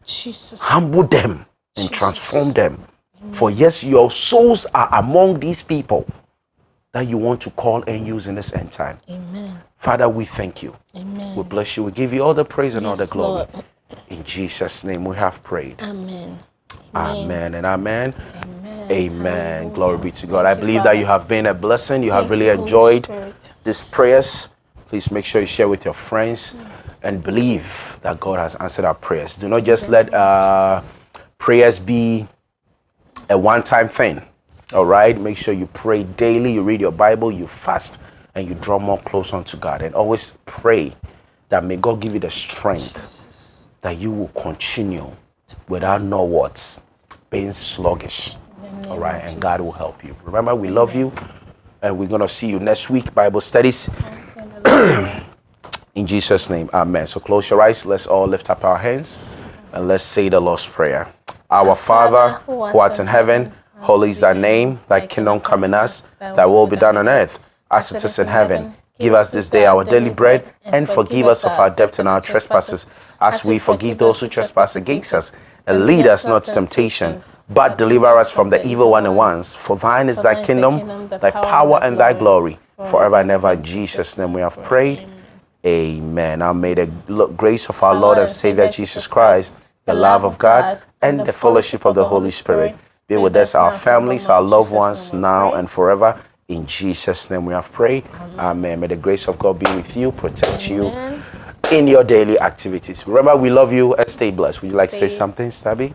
Jesus. Humble them and transform them. For yes, your souls are among these people that you want to call and use in this end time. Amen. Father, we thank you. Amen. We bless you. We give you all the praise and yes, all the glory. Lord. In Jesus' name we have prayed. Amen. Amen, amen and amen. amen. Amen. Glory be to God. I believe that you have been a blessing. You have really enjoyed these prayers. Please make sure you share with your friends and believe that God has answered our prayers. Do not just let uh, prayers be a one time thing. All right? Make sure you pray daily, you read your Bible, you fast, and you draw more close unto God. And always pray that may God give you the strength that you will continue without no words being sluggish All right, and God will help you. Remember, we love you, and we're going to see you next week, Bible studies. In Jesus' name, amen. So close your eyes. Let's all lift up our hands and let's say the Lord's Prayer. Our Father, who art in heaven, holy is thy name. Thy kingdom come in us, thy will be done on earth as it is in heaven. Give us this day our daily bread, and forgive us of our debts and our trespasses, as we forgive those who trespass against us. And lead us not to temptation, but deliver us from the evil one at once. For thine is thy kingdom, thy power, and thy glory, forever and ever. In Jesus' name we have prayed. Amen. Now may the grace of our Lord and Savior Jesus Christ, the love of God, and the fellowship of the Holy Spirit be with us, our families, our loved ones, now and forever. In Jesus' name we have prayed. Amen. May the grace of God be with you, protect you in your daily activities. Remember, we love you and stay blessed. Would you like to say something, Stabby?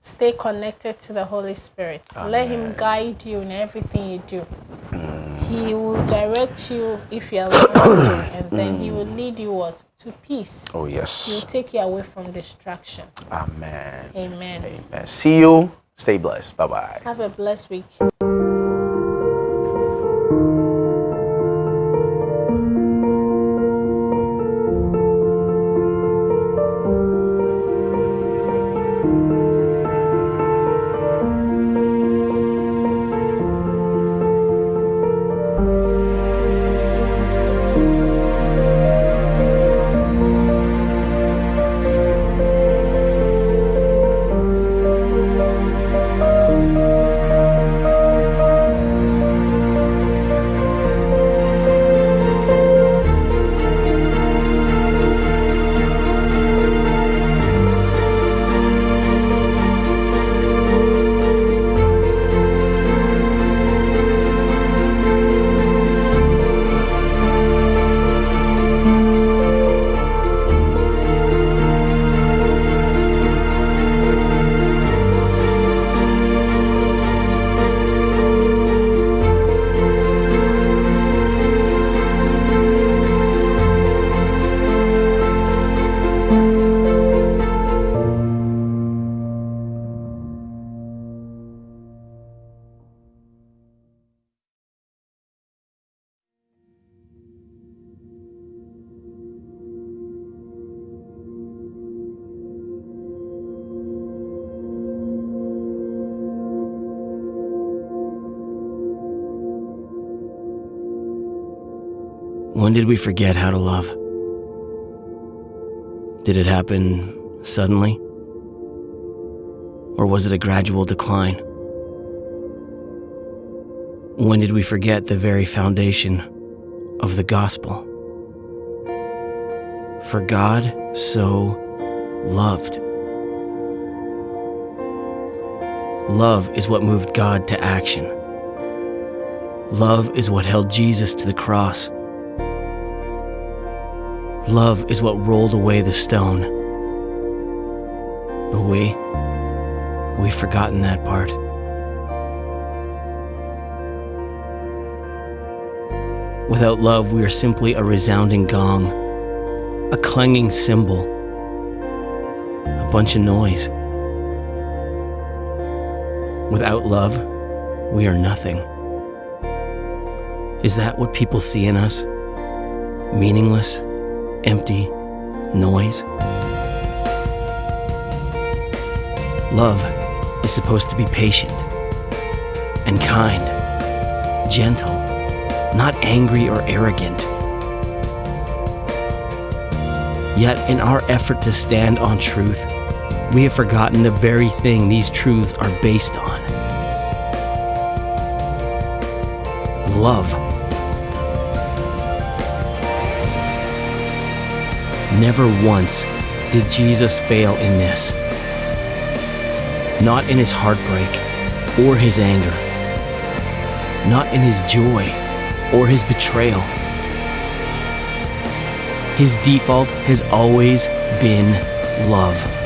Stay connected to the Holy Spirit. Amen. Let Him guide you in everything you do. Mm. He will direct you if you are listening and then He will lead you what to peace. Oh yes. He will take you away from distraction. Amen. Amen. Amen. See you. Stay blessed. Bye bye. Have a blessed week. When did we forget how to love? Did it happen suddenly? Or was it a gradual decline? When did we forget the very foundation of the gospel? For God so loved. Love is what moved God to action. Love is what held Jesus to the cross. Love is what rolled away the stone. But we, we've forgotten that part. Without love, we are simply a resounding gong, a clanging cymbal, a bunch of noise. Without love, we are nothing. Is that what people see in us? Meaningless? Empty noise. Love is supposed to be patient and kind, gentle, not angry or arrogant. Yet, in our effort to stand on truth, we have forgotten the very thing these truths are based on love. Never once did Jesus fail in this. Not in his heartbreak or his anger. Not in his joy or his betrayal. His default has always been love.